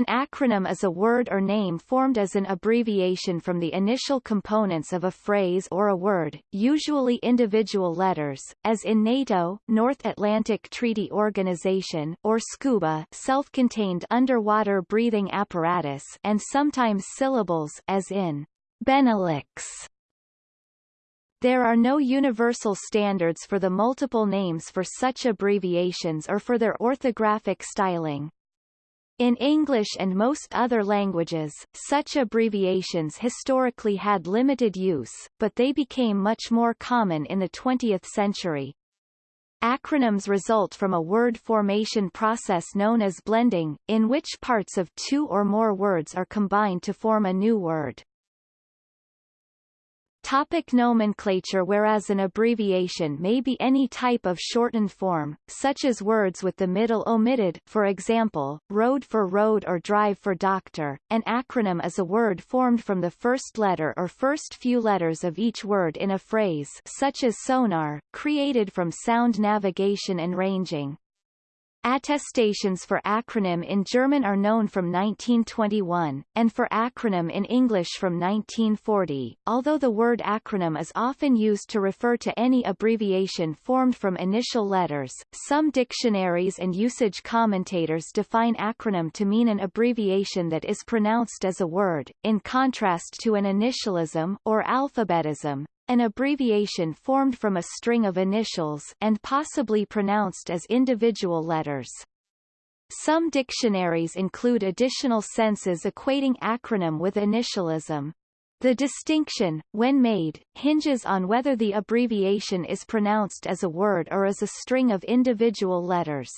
An acronym is a word or name formed as an abbreviation from the initial components of a phrase or a word, usually individual letters, as in NATO North Atlantic Treaty Organization or SCUBA self-contained underwater breathing apparatus and sometimes syllables as in Benelux. There are no universal standards for the multiple names for such abbreviations or for their orthographic styling. In English and most other languages, such abbreviations historically had limited use, but they became much more common in the 20th century. Acronyms result from a word formation process known as blending, in which parts of two or more words are combined to form a new word. Topic nomenclature Whereas an abbreviation may be any type of shortened form, such as words with the middle omitted for example, road for road or drive for doctor, an acronym is a word formed from the first letter or first few letters of each word in a phrase such as sonar, created from sound navigation and ranging. Attestations for acronym in German are known from 1921, and for acronym in English from 1940, although the word acronym is often used to refer to any abbreviation formed from initial letters. Some dictionaries and usage commentators define acronym to mean an abbreviation that is pronounced as a word, in contrast to an initialism or alphabetism, an abbreviation formed from a string of initials and possibly pronounced as individual letters. Some dictionaries include additional senses equating acronym with initialism. The distinction, when made, hinges on whether the abbreviation is pronounced as a word or as a string of individual letters.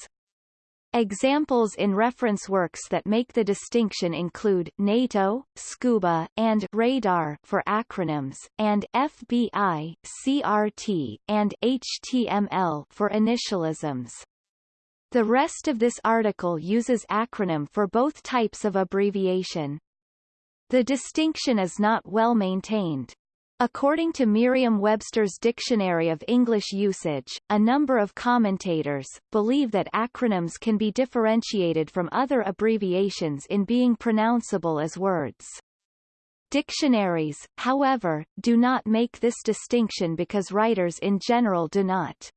Examples in reference works that make the distinction include NATO, SCUBA, and radar for acronyms, and FBI, CRT, and HTML for initialisms. The rest of this article uses acronym for both types of abbreviation. The distinction is not well maintained. According to Merriam-Webster's Dictionary of English Usage, a number of commentators, believe that acronyms can be differentiated from other abbreviations in being pronounceable as words. Dictionaries, however, do not make this distinction because writers in general do not.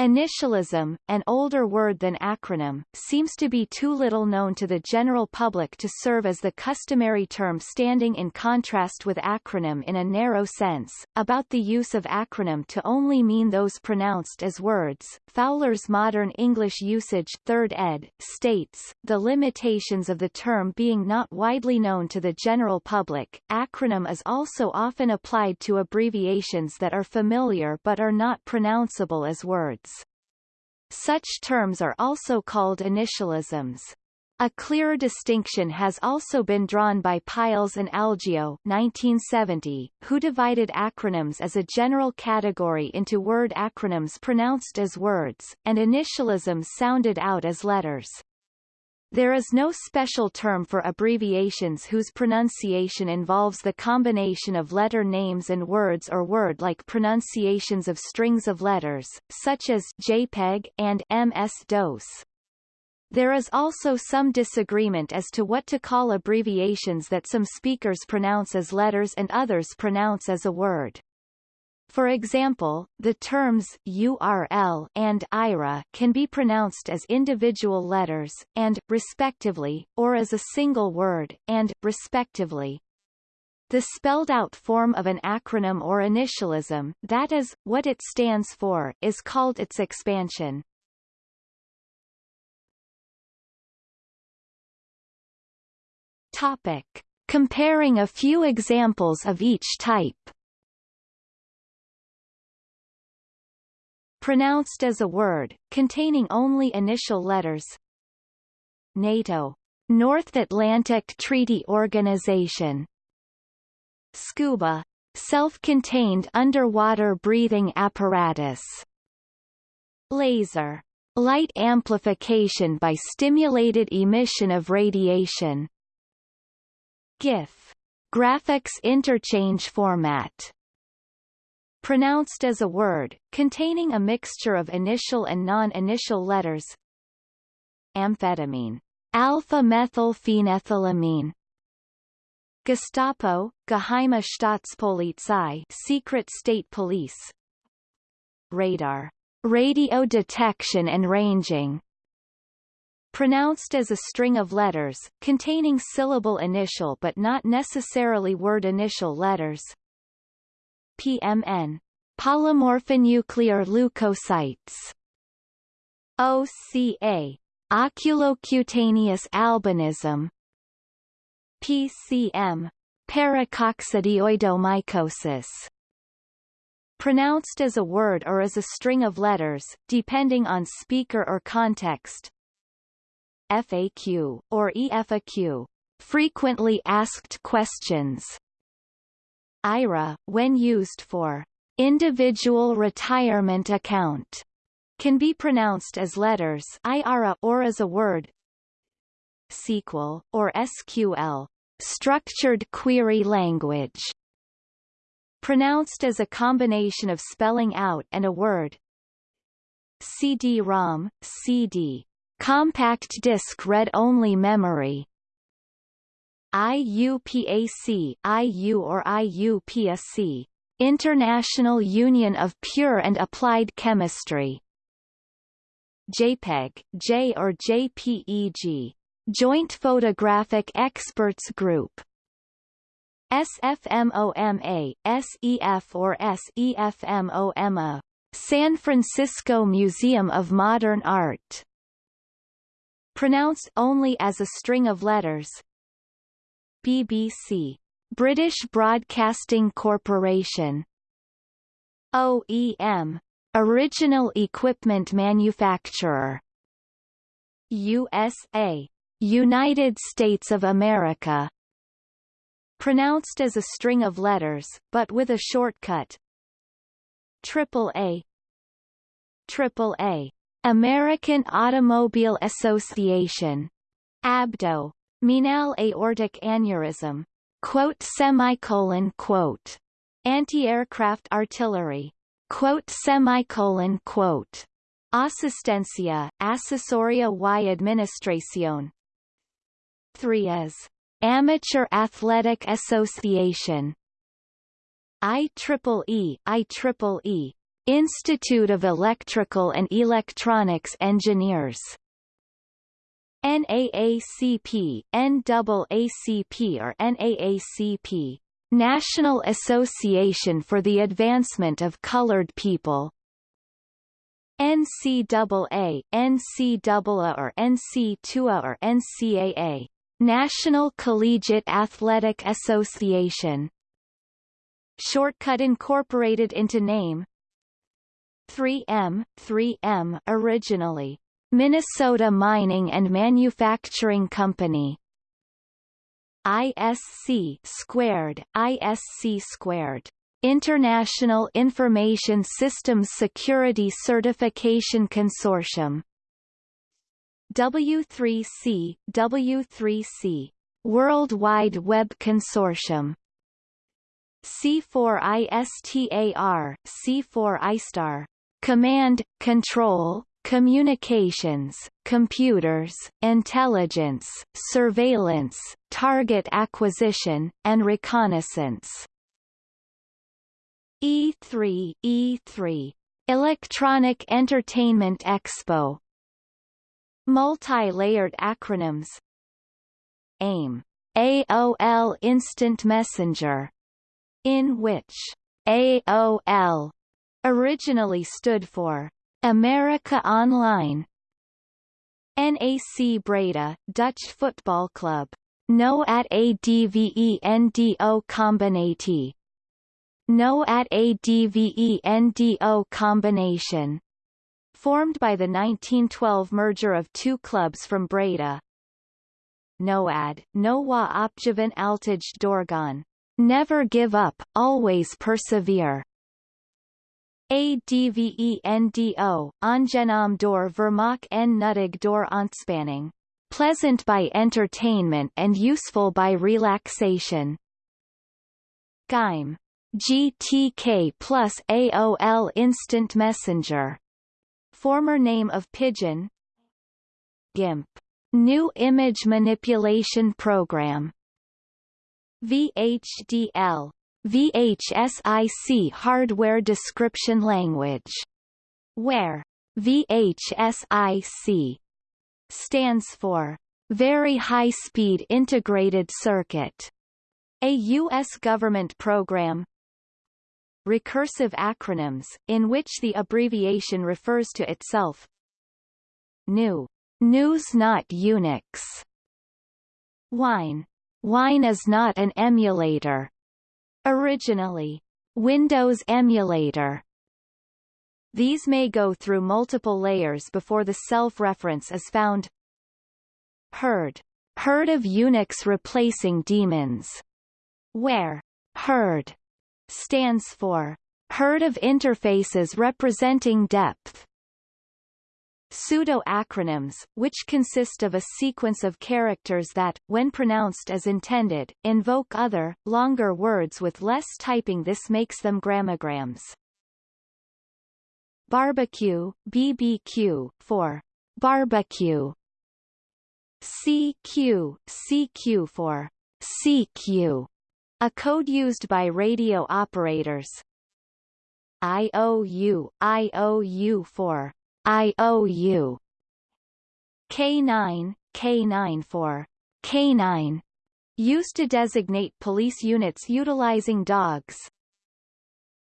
Initialism, an older word than acronym, seems to be too little known to the general public to serve as the customary term standing in contrast with acronym in a narrow sense. About the use of acronym to only mean those pronounced as words, Fowler's Modern English Usage 3rd ed. states, the limitations of the term being not widely known to the general public, acronym is also often applied to abbreviations that are familiar but are not pronounceable as words. Such terms are also called initialisms. A clearer distinction has also been drawn by Pyles and Algeo 1970, who divided acronyms as a general category into word acronyms pronounced as words, and initialisms sounded out as letters. There is no special term for abbreviations whose pronunciation involves the combination of letter names and words or word-like pronunciations of strings of letters, such as JPEG and MS-DOS. There is also some disagreement as to what to call abbreviations that some speakers pronounce as letters and others pronounce as a word. For example, the terms URL and IRA can be pronounced as individual letters, and, respectively, or as a single word, and, respectively. The spelled-out form of an acronym or initialism, that is, what it stands for, is called its expansion. Topic. Comparing a few examples of each type Pronounced as a word, containing only initial letters. NATO. North Atlantic Treaty Organization. SCUBA. Self-contained underwater breathing apparatus. Laser. Light amplification by stimulated emission of radiation. GIF. Graphics interchange format pronounced as a word, containing a mixture of initial and non-initial letters. Amphetamine. Alpha-methylphenethylamine. Gestapo, Geheime Staatspolizei Secret State Police. Radar. Radio detection and ranging. Pronounced as a string of letters, containing syllable initial but not necessarily word initial letters. PMN. Polymorphonuclear leukocytes. OCA. Oculocutaneous albinism. PCM. Paracoccidioidomycosis pronounced as a word or as a string of letters, depending on speaker or context. FAQ, or EFAQ, frequently asked questions. IRA, when used for individual retirement account, can be pronounced as letters IRA or as a word. SQL, or SQL, structured query language pronounced as a combination of spelling out and a word. CD-ROM, CD, compact disc read-only memory. IUPAC, IU or IUPAC, International Union of Pure and Applied Chemistry. JPEG, J or JPEG, Joint Photographic Experts Group. SFMOMA, SEF or SEFMOMA, San Francisco Museum of Modern Art. Pronounced only as a string of letters. BBC, British Broadcasting Corporation. OEM, Original Equipment Manufacturer. USA, United States of America pronounced as a string of letters, but with a shortcut. Triple A Triple A American Automobile Association ABDO Menal aortic aneurysm. Quote semicolon quote. Anti-aircraft artillery. Quote semicolon quote. Asistencia, Asesoria y Administración. 3 as Amateur Athletic Association. IEEE, IEEE, Institute of Electrical and Electronics Engineers NAACP, NAACP or NAACP, National Association for the Advancement of Colored People. NCAA, NCAA or NC2A or NCAA, National Collegiate Athletic Association. Shortcut incorporated into name. 3M, 3M originally Minnesota Mining and Manufacturing Company. ISC squared, ISC squared. International Information Systems Security Certification Consortium. W3C, W3C, World Wide Web Consortium. C4ISTAR, C4ISTAR, Command, Control, Communications, Computers, Intelligence, Surveillance, Target Acquisition, and Reconnaissance. E3, E3, Electronic Entertainment Expo. Multi-layered acronyms. AIM AOL Instant Messenger, in which AOL originally stood for America Online NAC Breda, Dutch football club. No at ADVENDO Combinati. No at ADVENDO combination formed by the 1912 merger of two clubs from Breda. Noad, Nowa Opjavan Altij Dorgan. Never give up, always persevere. ADVENDO, Angenam door Vermak en nuttig door ontspanning. Pleasant by entertainment and useful by relaxation. GIME. GTK plus AOL Instant Messenger former name of Pidgin GIMP GNU Image Manipulation Program VHDL VHSIC Hardware Description Language where VHSIC stands for Very High Speed Integrated Circuit, a U.S. government program recursive acronyms, in which the abbreviation refers to itself GNU. GNU's not Unix. Wine. Wine is not an emulator. Originally. Windows emulator. These may go through multiple layers before the self-reference is found. Herd. Herd of Unix replacing daemons. Where herd stands for herd of interfaces representing depth. Pseudo-acronyms, which consist of a sequence of characters that, when pronounced as intended, invoke other, longer words with less typing this makes them grammograms. Barbecue, BBQ, for barbecue. CQ, CQ for CQ, a code used by radio operators. IOU, IOU for IOU. K9, K9 for K9, used to designate police units utilizing dogs.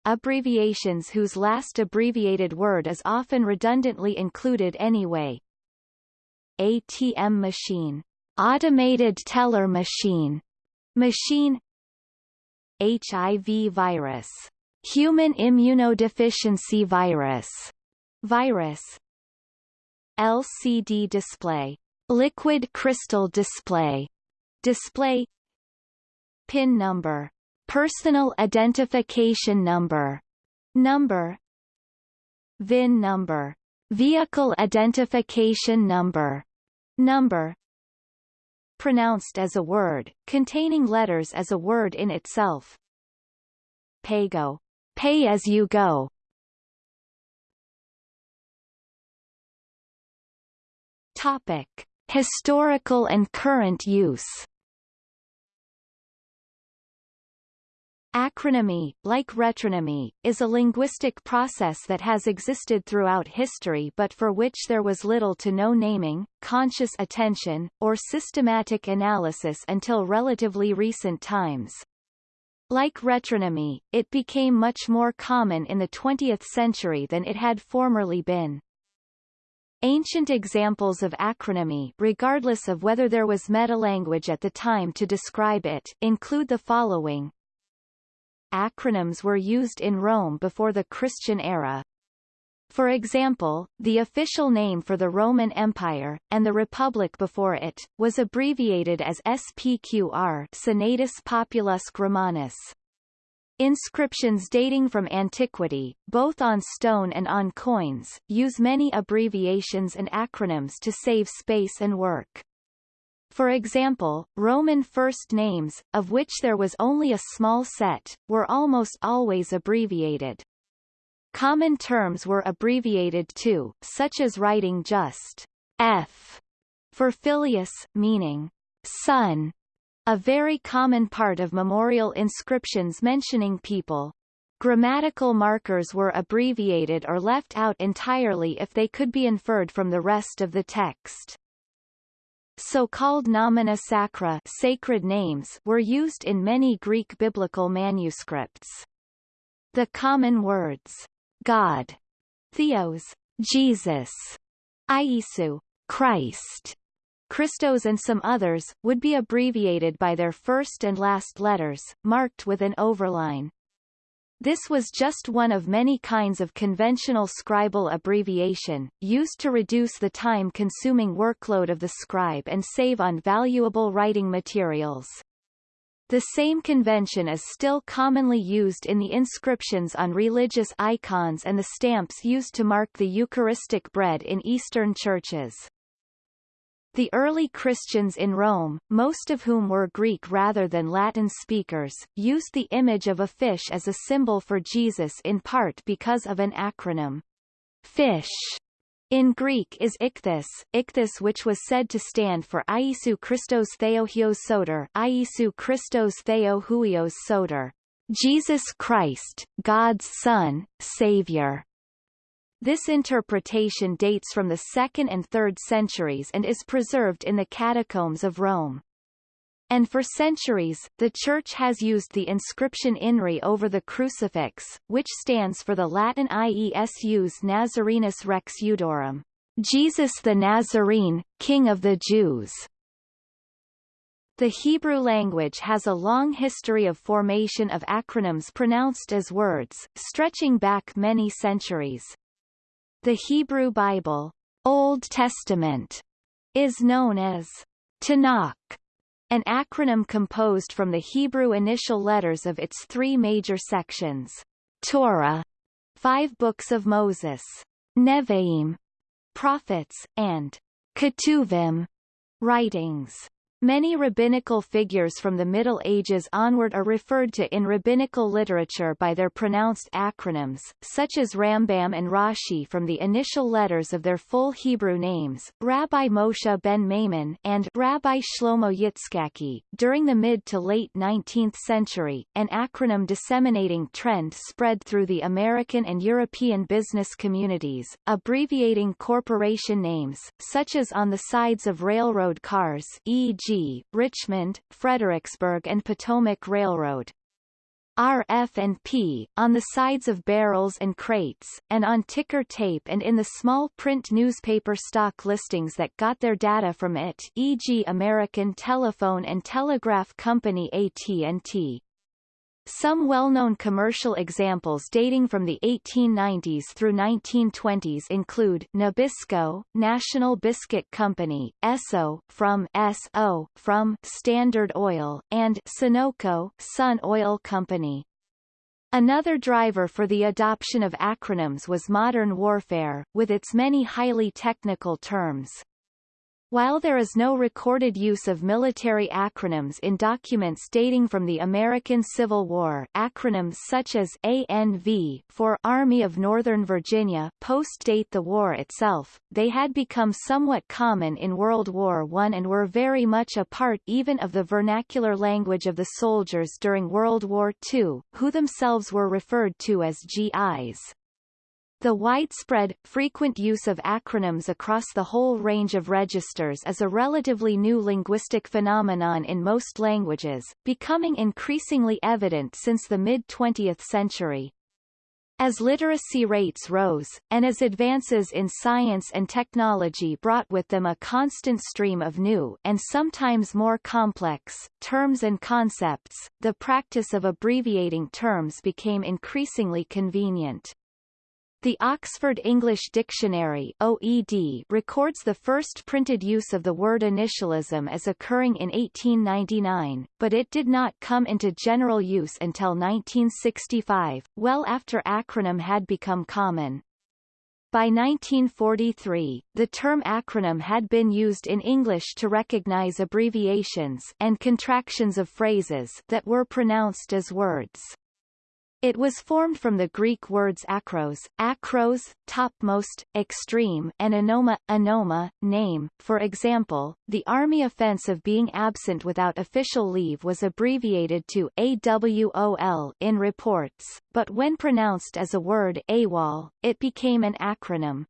Abbreviations whose last abbreviated word is often redundantly included anyway. ATM machine, automated teller machine, machine HIV virus, human immunodeficiency virus, virus. LCD display. Liquid crystal display. Display. Pin number. Personal identification number. Number. VIN number. Vehicle identification number. Number. Pronounced as a word containing letters as a word in itself. Paygo pay as you go Topic: Historical and current use. Acronymy, like retronymy, is a linguistic process that has existed throughout history but for which there was little to no naming, conscious attention, or systematic analysis until relatively recent times. Like retronymy, it became much more common in the 20th century than it had formerly been. Ancient examples of acronymy regardless of whether there was meta-language at the time to describe it include the following. Acronyms were used in Rome before the Christian era. For example, the official name for the Roman Empire, and the Republic before it, was abbreviated as SPQR Senatus Populus Romanus. Inscriptions dating from antiquity, both on stone and on coins, use many abbreviations and acronyms to save space and work. For example, Roman first names, of which there was only a small set, were almost always abbreviated. Common terms were abbreviated too, such as writing just F for filius, meaning son, a very common part of memorial inscriptions mentioning people. Grammatical markers were abbreviated or left out entirely if they could be inferred from the rest of the text. So-called nomina sacra sacred names were used in many Greek biblical manuscripts. The common words, God, Theos, Jesus, Iesu, Christ, Christos and some others, would be abbreviated by their first and last letters, marked with an overline. This was just one of many kinds of conventional scribal abbreviation, used to reduce the time-consuming workload of the scribe and save on valuable writing materials. The same convention is still commonly used in the inscriptions on religious icons and the stamps used to mark the Eucharistic bread in Eastern churches. The early Christians in Rome, most of whom were Greek rather than Latin speakers, used the image of a fish as a symbol for Jesus in part because of an acronym. Fish In Greek is ichthys, ichthys which was said to stand for Iesou Christos Theohios Soter, Iesou Christos Theohuios Soter, Jesus Christ, God's Son, Savior. This interpretation dates from the 2nd and 3rd centuries and is preserved in the catacombs of Rome. And for centuries, the Church has used the inscription INRI over the crucifix, which stands for the Latin Iesus Nazarenus Rex Iudeorum, Jesus the Nazarene, King of the Jews. The Hebrew language has a long history of formation of acronyms pronounced as words, stretching back many centuries. The Hebrew Bible, Old Testament, is known as Tanakh, an acronym composed from the Hebrew initial letters of its three major sections. Torah, five books of Moses, Nevi'im, prophets, and Ketuvim, writings. Many rabbinical figures from the Middle Ages onward are referred to in rabbinical literature by their pronounced acronyms, such as Rambam and Rashi from the initial letters of their full Hebrew names, Rabbi Moshe ben Maimon and Rabbi Shlomo Yitzchaki. During the mid to late 19th century, an acronym disseminating trend spread through the American and European business communities, abbreviating corporation names, such as on the sides of railroad cars e.g. Richmond, Fredericksburg and Potomac Railroad. RF and P, on the sides of barrels and crates, and on ticker tape and in the small print newspaper stock listings that got their data from it e.g. American Telephone and Telegraph Company AT&T. Some well-known commercial examples dating from the 1890s through 1920s include Nabisco, National Biscuit Company, Esso, from S.O., from Standard Oil, and Sunoco, Sun Oil Company. Another driver for the adoption of acronyms was modern warfare, with its many highly technical terms. While there is no recorded use of military acronyms in documents dating from the American Civil War, acronyms such as ANV for Army of Northern Virginia post-date the war itself, they had become somewhat common in World War I and were very much a part even of the vernacular language of the soldiers during World War II, who themselves were referred to as GIs. The widespread, frequent use of acronyms across the whole range of registers is a relatively new linguistic phenomenon in most languages, becoming increasingly evident since the mid-20th century. As literacy rates rose, and as advances in science and technology brought with them a constant stream of new and sometimes more complex terms and concepts, the practice of abbreviating terms became increasingly convenient. The Oxford English Dictionary OED records the first printed use of the word initialism as occurring in 1899, but it did not come into general use until 1965, well after acronym had become common. By 1943, the term acronym had been used in English to recognize abbreviations and contractions of phrases that were pronounced as words. It was formed from the Greek words akros, akros, topmost, extreme, and onoma, onoma, name. For example, the army offense of being absent without official leave was abbreviated to AWOL in reports, but when pronounced as a word AWOL, it became an acronym.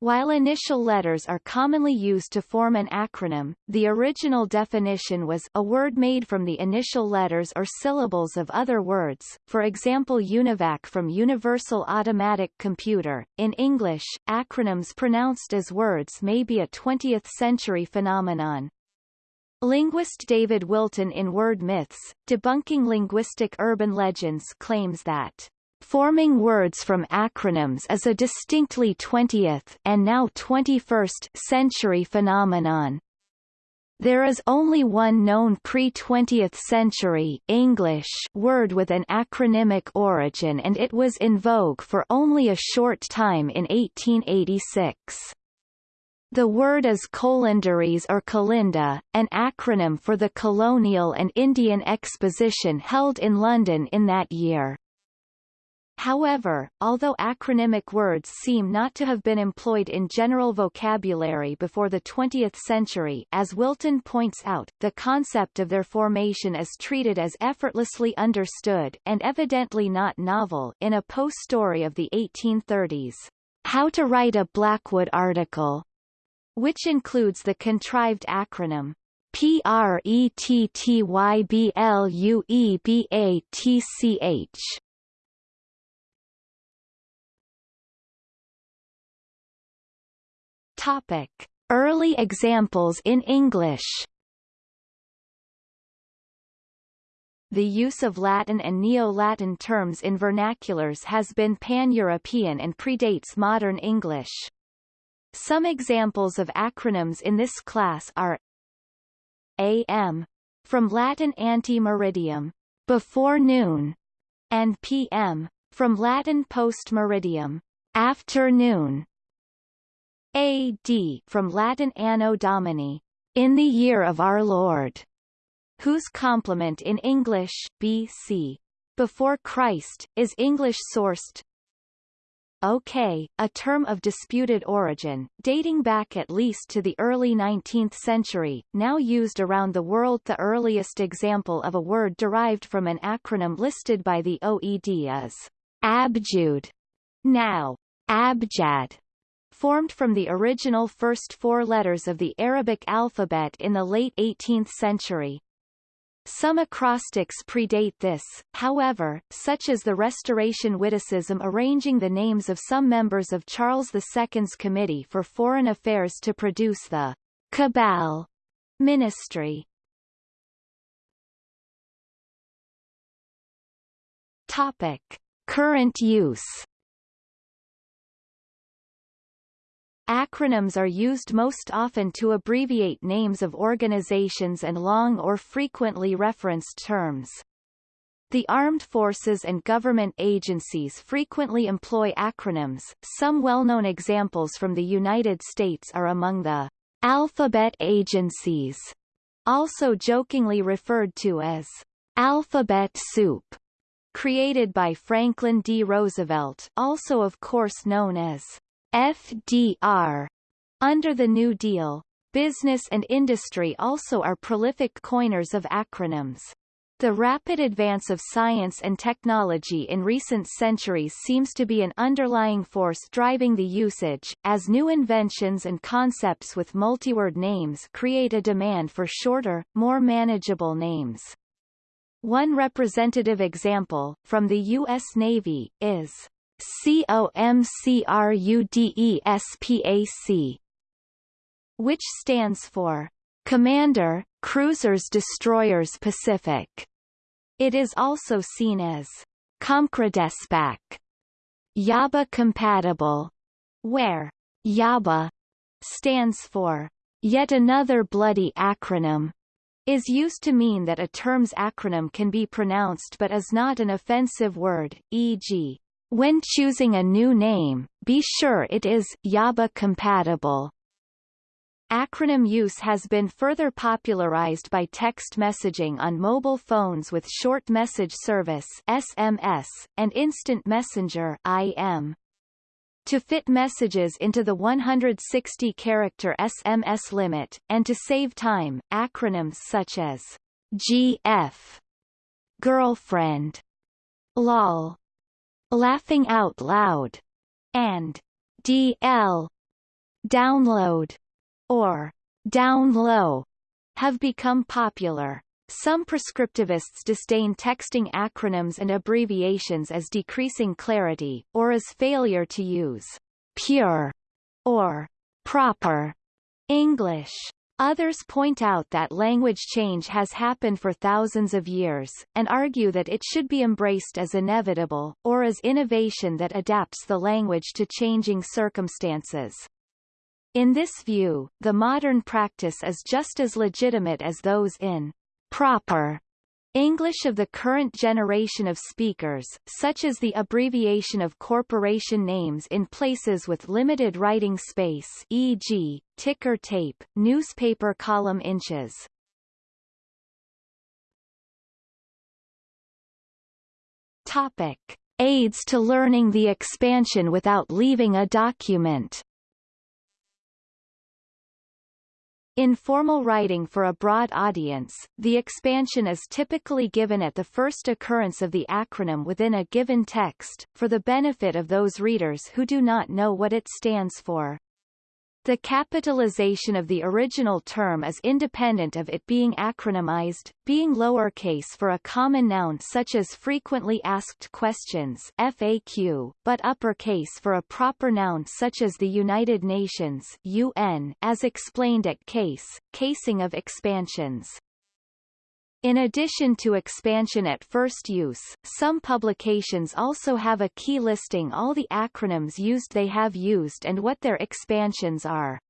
While initial letters are commonly used to form an acronym, the original definition was a word made from the initial letters or syllables of other words, for example UNIVAC from Universal Automatic Computer. In English, acronyms pronounced as words may be a 20th-century phenomenon. Linguist David Wilton in Word Myths, Debunking Linguistic Urban Legends claims that Forming words from acronyms is a distinctly 20th and now 21st century phenomenon. There is only one known pre-20th century English word with an acronymic origin and it was in vogue for only a short time in 1886. The word is colinderies or Colinda, an acronym for the Colonial and Indian Exposition held in London in that year. However, although acronymic words seem not to have been employed in general vocabulary before the 20th century as Wilton points out, the concept of their formation is treated as effortlessly understood and evidently not novel in a Poe story of the 1830s. How to Write a Blackwood Article, which includes the contrived acronym PRETTYBLUEBATCH. Topic: Early examples in English. The use of Latin and Neo-Latin terms in vernaculars has been pan-European and predates modern English. Some examples of acronyms in this class are AM, from Latin ante meridiem before noon, and PM, from Latin post-meridiem, afternoon. AD from Latin Anno Domini, in the year of our Lord, whose complement in English, BC, before Christ, is English-sourced. OK, a term of disputed origin, dating back at least to the early 19th century, now used around the world the earliest example of a word derived from an acronym listed by the OED is abjud, now abjad, formed from the original first four letters of the Arabic alphabet in the late 18th century. Some acrostics predate this, however, such as the Restoration witticism arranging the names of some members of Charles II's Committee for Foreign Affairs to produce the Cabal ministry. Topic. Current use Acronyms are used most often to abbreviate names of organizations and long or frequently referenced terms. The armed forces and government agencies frequently employ acronyms. Some well-known examples from the United States are among the alphabet agencies, also jokingly referred to as alphabet soup, created by Franklin D. Roosevelt, also of course known as FDR. Under the New Deal, business and industry also are prolific coiners of acronyms. The rapid advance of science and technology in recent centuries seems to be an underlying force driving the usage, as new inventions and concepts with multiword names create a demand for shorter, more manageable names. One representative example, from the U.S. Navy, is COMCRUDESPAC which stands for Commander, Cruisers Destroyers Pacific. It is also seen as COMCRUDESPAC, YABA compatible, where YABA stands for Yet Another Bloody Acronym, is used to mean that a term's acronym can be pronounced but is not an offensive word, e.g., when choosing a new name, be sure it is YABA compatible. Acronym use has been further popularized by text messaging on mobile phones with Short Message Service SMS, and Instant Messenger IM. To fit messages into the 160-character SMS limit, and to save time, acronyms such as GF, girlfriend, LOL, laughing out loud, and DL, download, or down low, have become popular. Some prescriptivists disdain texting acronyms and abbreviations as decreasing clarity, or as failure to use pure or proper English. Others point out that language change has happened for thousands of years, and argue that it should be embraced as inevitable, or as innovation that adapts the language to changing circumstances. In this view, the modern practice is just as legitimate as those in proper English of the current generation of speakers, such as the abbreviation of corporation names in places with limited writing space e.g., ticker tape, newspaper column inches. Topic. aids to learning the expansion without leaving a document. In formal writing for a broad audience, the expansion is typically given at the first occurrence of the acronym within a given text, for the benefit of those readers who do not know what it stands for. The capitalization of the original term is independent of it being acronymized, being lowercase for a common noun such as frequently asked questions FAQ, but uppercase for a proper noun such as the United Nations UN, as explained at case, casing of expansions. In addition to expansion at first use, some publications also have a key listing all the acronyms used they have used and what their expansions are.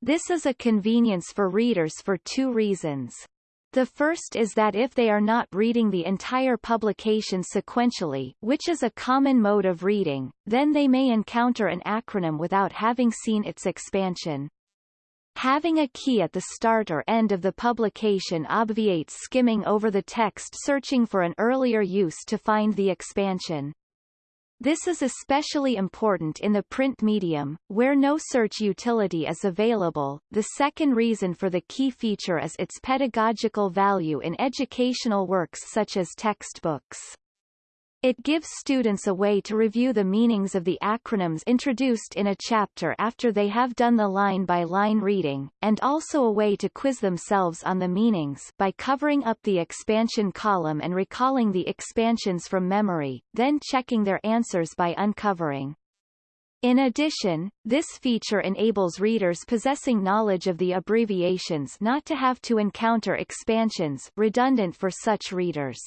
This is a convenience for readers for two reasons. The first is that if they are not reading the entire publication sequentially which is a common mode of reading, then they may encounter an acronym without having seen its expansion. Having a key at the start or end of the publication obviates skimming over the text searching for an earlier use to find the expansion. This is especially important in the print medium, where no search utility is available. The second reason for the key feature is its pedagogical value in educational works such as textbooks. It gives students a way to review the meanings of the acronyms introduced in a chapter after they have done the line-by-line -line reading, and also a way to quiz themselves on the meanings by covering up the expansion column and recalling the expansions from memory, then checking their answers by uncovering. In addition, this feature enables readers possessing knowledge of the abbreviations not to have to encounter expansions redundant for such readers.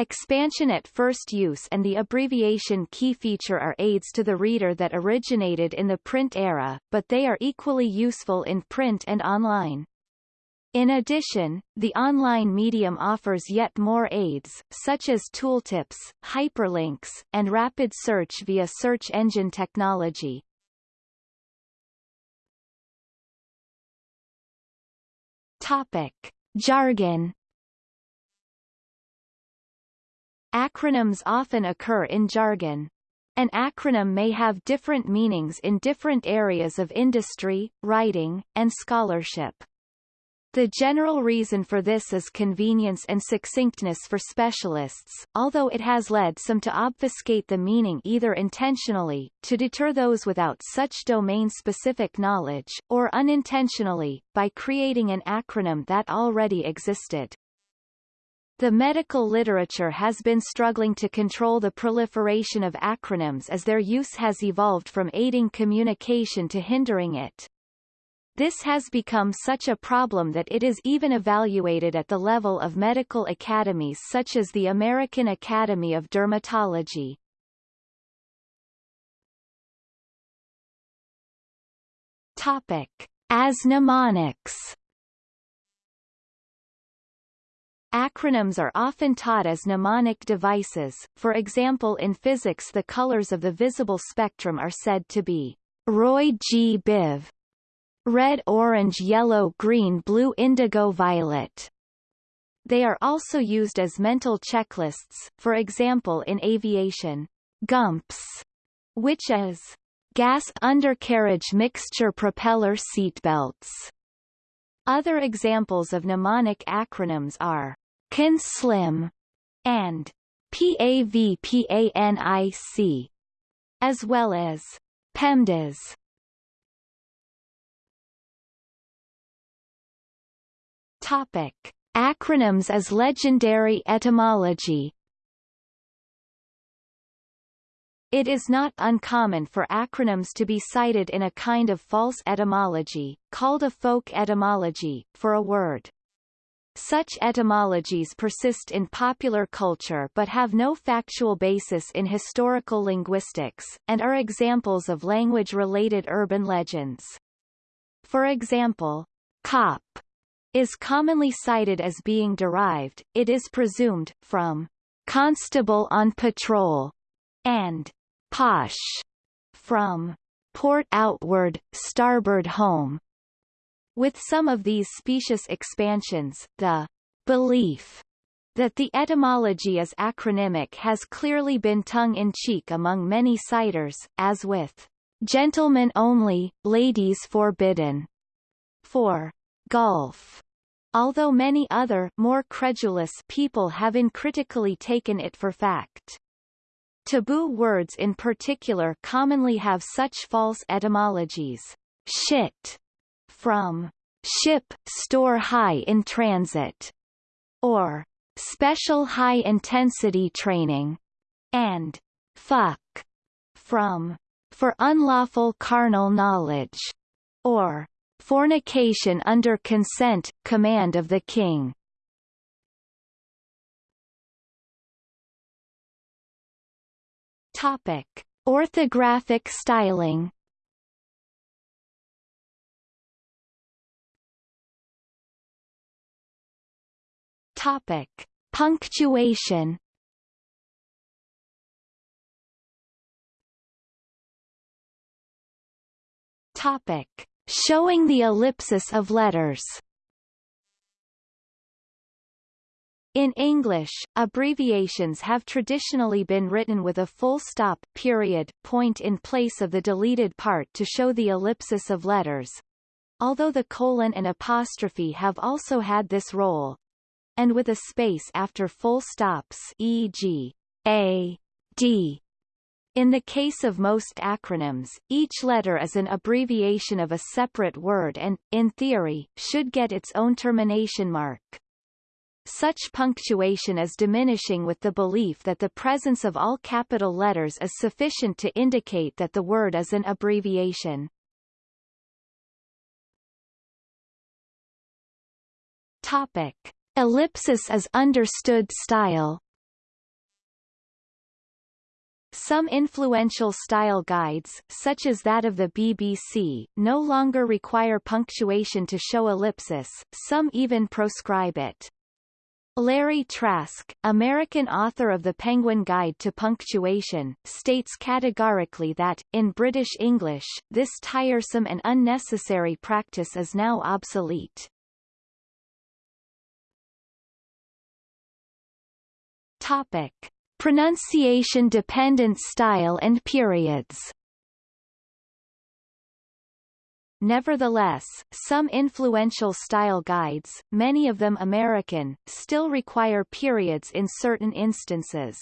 Expansion at first use and the abbreviation key feature are aids to the reader that originated in the print era, but they are equally useful in print and online. In addition, the online medium offers yet more aids, such as tooltips, hyperlinks, and rapid search via search engine technology. Topic. Jargon Acronyms often occur in jargon. An acronym may have different meanings in different areas of industry, writing, and scholarship. The general reason for this is convenience and succinctness for specialists, although it has led some to obfuscate the meaning either intentionally, to deter those without such domain-specific knowledge, or unintentionally, by creating an acronym that already existed. The medical literature has been struggling to control the proliferation of acronyms as their use has evolved from aiding communication to hindering it. This has become such a problem that it is even evaluated at the level of medical academies such as the American Academy of Dermatology. Topic. As mnemonics Acronyms are often taught as mnemonic devices, for example in physics the colors of the visible spectrum are said to be Roy G. Biv, red orange yellow green blue indigo violet. They are also used as mental checklists, for example in aviation, GUMPS, which is gas undercarriage mixture propeller seatbelts. Other examples of mnemonic acronyms are CAN-SLIM and PAVPANIC, as well as PEMDAS. Topic: Acronyms as legendary etymology. It is not uncommon for acronyms to be cited in a kind of false etymology, called a folk etymology, for a word. Such etymologies persist in popular culture but have no factual basis in historical linguistics, and are examples of language-related urban legends. For example, cop is commonly cited as being derived, it is presumed, from constable on patrol, and posh from port outward, starboard home. With some of these specious expansions, the belief That the etymology is acronymic has clearly been tongue-in-cheek among many citers, as with gentlemen only, ladies forbidden, for golf, although many other more credulous people have uncritically taken it for fact. Taboo words in particular commonly have such false etymologies. Shit from ship store high in transit or special high intensity training and fuck from for unlawful carnal knowledge or fornication under consent command of the king Topic: Orthographic styling. Topic: Punctuation. Topic: Showing the ellipsis of letters. In English, abbreviations have traditionally been written with a full stop period point in place of the deleted part to show the ellipsis of letters. Although the colon and apostrophe have also had this role, and with a space after full stops e.g. a, d. In the case of most acronyms, each letter is an abbreviation of a separate word and, in theory, should get its own termination mark. Such punctuation is diminishing with the belief that the presence of all capital letters is sufficient to indicate that the word is an abbreviation. Topic. Ellipsis as understood style some influential style guides, such as that of the BBC, no longer require punctuation to show ellipsis, some even proscribe it. Larry Trask, American author of The Penguin Guide to Punctuation, states categorically that, in British English, this tiresome and unnecessary practice is now obsolete. Topic. Pronunciation-dependent style and periods Nevertheless, some influential style guides, many of them American, still require periods in certain instances.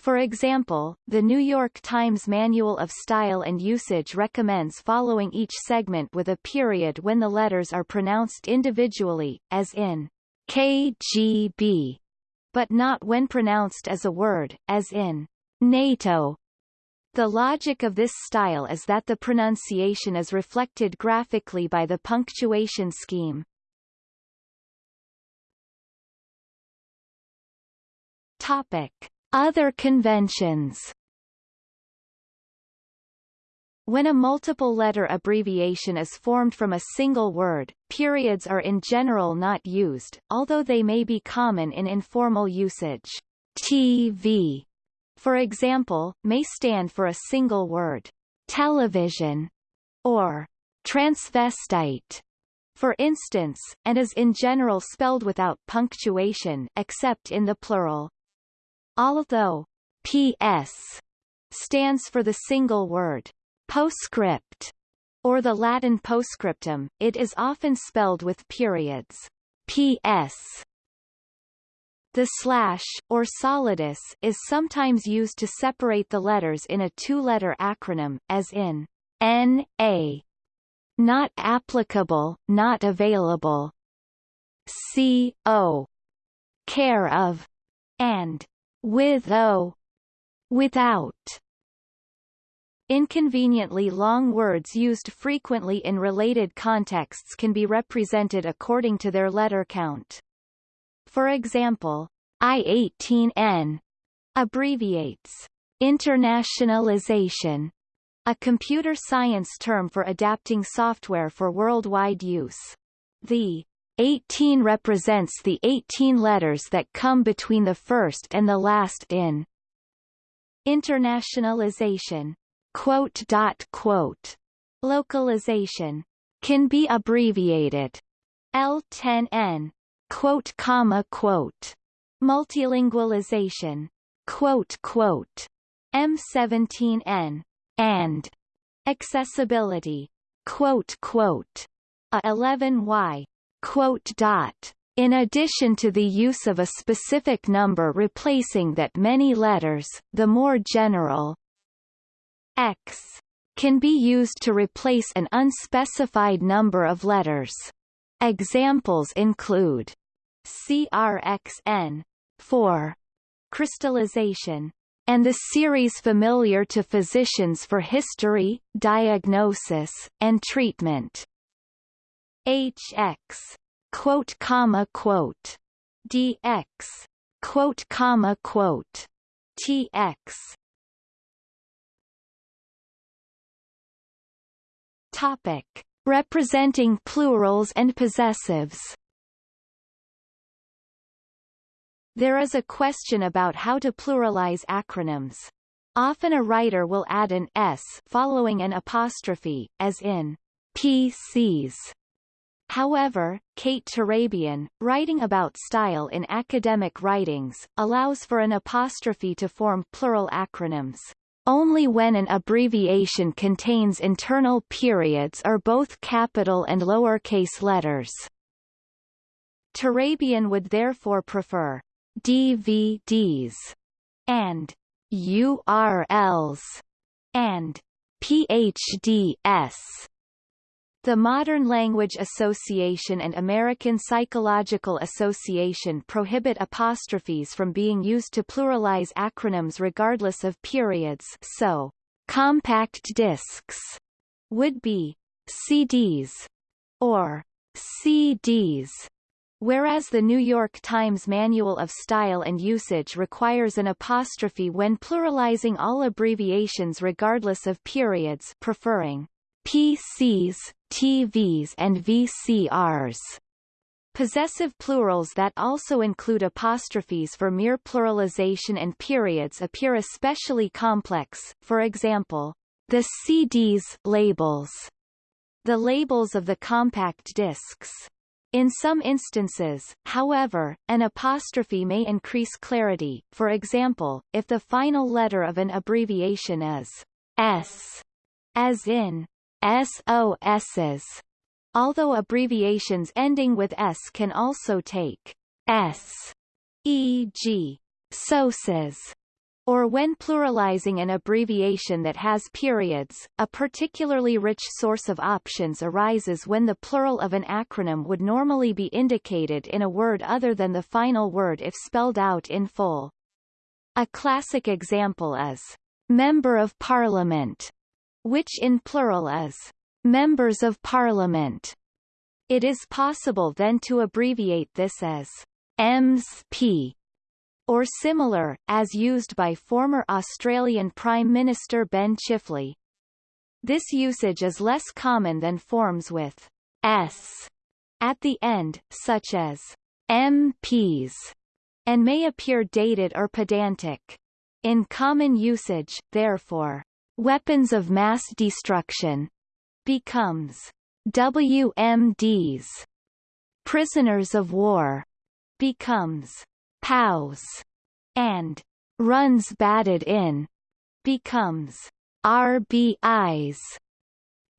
For example, the New York Times Manual of Style and Usage recommends following each segment with a period when the letters are pronounced individually, as in KGB, but not when pronounced as a word, as in NATO the logic of this style is that the pronunciation is reflected graphically by the punctuation scheme. Topic. Other conventions When a multiple-letter abbreviation is formed from a single word, periods are in general not used, although they may be common in informal usage. TV for example, may stand for a single word, television, or transvestite, for instance, and is in general spelled without punctuation except in the plural. Although PS stands for the single word postscript, or the Latin postscriptum, it is often spelled with periods. PS the slash, or solidus, is sometimes used to separate the letters in a two-letter acronym, as in N.A. Not applicable, not available. C.O. Care of. And with O. Without. Inconveniently long words used frequently in related contexts can be represented according to their letter count. For example, I-18N abbreviates internationalization, a computer science term for adapting software for worldwide use. The 18 represents the 18 letters that come between the first and the last in internationalization. Quote dot quote. Localization can be abbreviated L10N quote comma quote Multilingualization. Quote, quote. M17N. And. Accessibility. Quote, quote. A11Y. Quote dot. In addition to the use of a specific number replacing that many letters, the more general x can be used to replace an unspecified number of letters. Examples include CRXN 4 crystallization and the series familiar to physicians for history, diagnosis, and treatment. HX quote comma quote DX quote comma quote TX Topic representing plurals and possessives There is a question about how to pluralize acronyms. Often a writer will add an s following an apostrophe, as in PCs. However, Kate Turabian, writing about style in academic writings, allows for an apostrophe to form plural acronyms. Only when an abbreviation contains internal periods or both capital and lowercase letters. Turabian would therefore prefer DVDs and URLs and PhDs the Modern Language Association and American Psychological Association prohibit apostrophes from being used to pluralize acronyms regardless of periods so, compact discs would be CDs or CDs, whereas the New York Times Manual of Style and Usage requires an apostrophe when pluralizing all abbreviations regardless of periods preferring PCs, TVs and VCRs. Possessive plurals that also include apostrophes for mere pluralization and periods appear especially complex, for example, the CDs labels, the labels of the compact discs. In some instances, however, an apostrophe may increase clarity, for example, if the final letter of an abbreviation is S, as in SOSs. Although abbreviations ending with S can also take S, e.g., SOSes, or when pluralizing an abbreviation that has periods, a particularly rich source of options arises when the plural of an acronym would normally be indicated in a word other than the final word if spelled out in full. A classic example is Member of Parliament, which in plural is members of parliament. It is possible then to abbreviate this as MSP or similar, as used by former Australian Prime Minister Ben Chifley. This usage is less common than forms with s at the end, such as MPs, and may appear dated or pedantic. In common usage, therefore, weapons of mass destruction becomes WMDs. Prisoners of war becomes POWs and runs batted in becomes RBIs.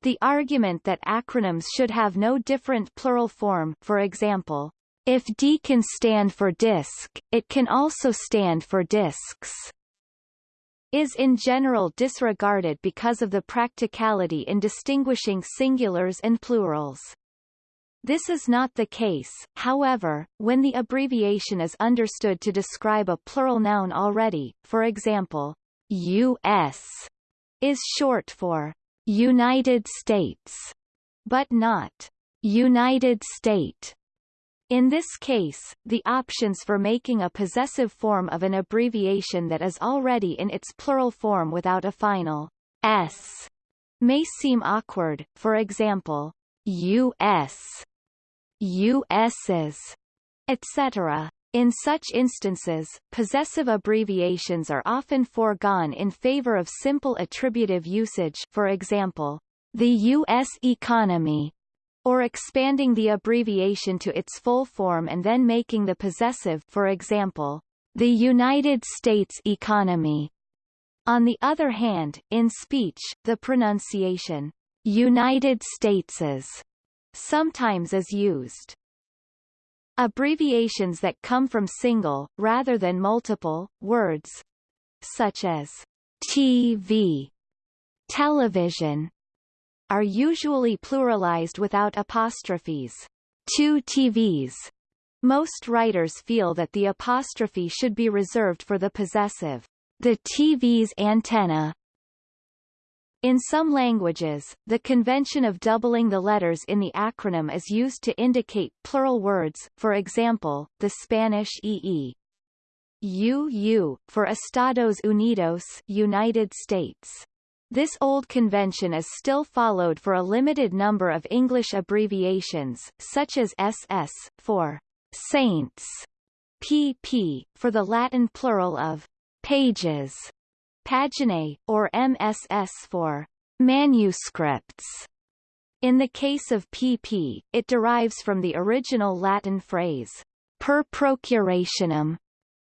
The argument that acronyms should have no different plural form for example, if D can stand for disk, it can also stand for disks is in general disregarded because of the practicality in distinguishing singulars and plurals. This is not the case, however, when the abbreviation is understood to describe a plural noun already, for example, U.S. is short for United States, but not United State. In this case, the options for making a possessive form of an abbreviation that is already in its plural form without a final s may seem awkward, for example, US, US's, etc. In such instances, possessive abbreviations are often foregone in favor of simple attributive usage for example, the U.S. economy or expanding the abbreviation to its full form and then making the possessive for example, the United States economy. On the other hand, in speech, the pronunciation United States's sometimes is used. Abbreviations that come from single, rather than multiple, words, such as TV, television, are usually pluralized without apostrophes. Two TVs. Most writers feel that the apostrophe should be reserved for the possessive. The TV's antenna. In some languages, the convention of doubling the letters in the acronym is used to indicate plural words, for example, the Spanish EE. UU, for Estados Unidos United States. This old convention is still followed for a limited number of English abbreviations, such as SS, for saints, PP, for the Latin plural of pages, paginae, or MSS for manuscripts. In the case of PP, it derives from the original Latin phrase, per procurationem,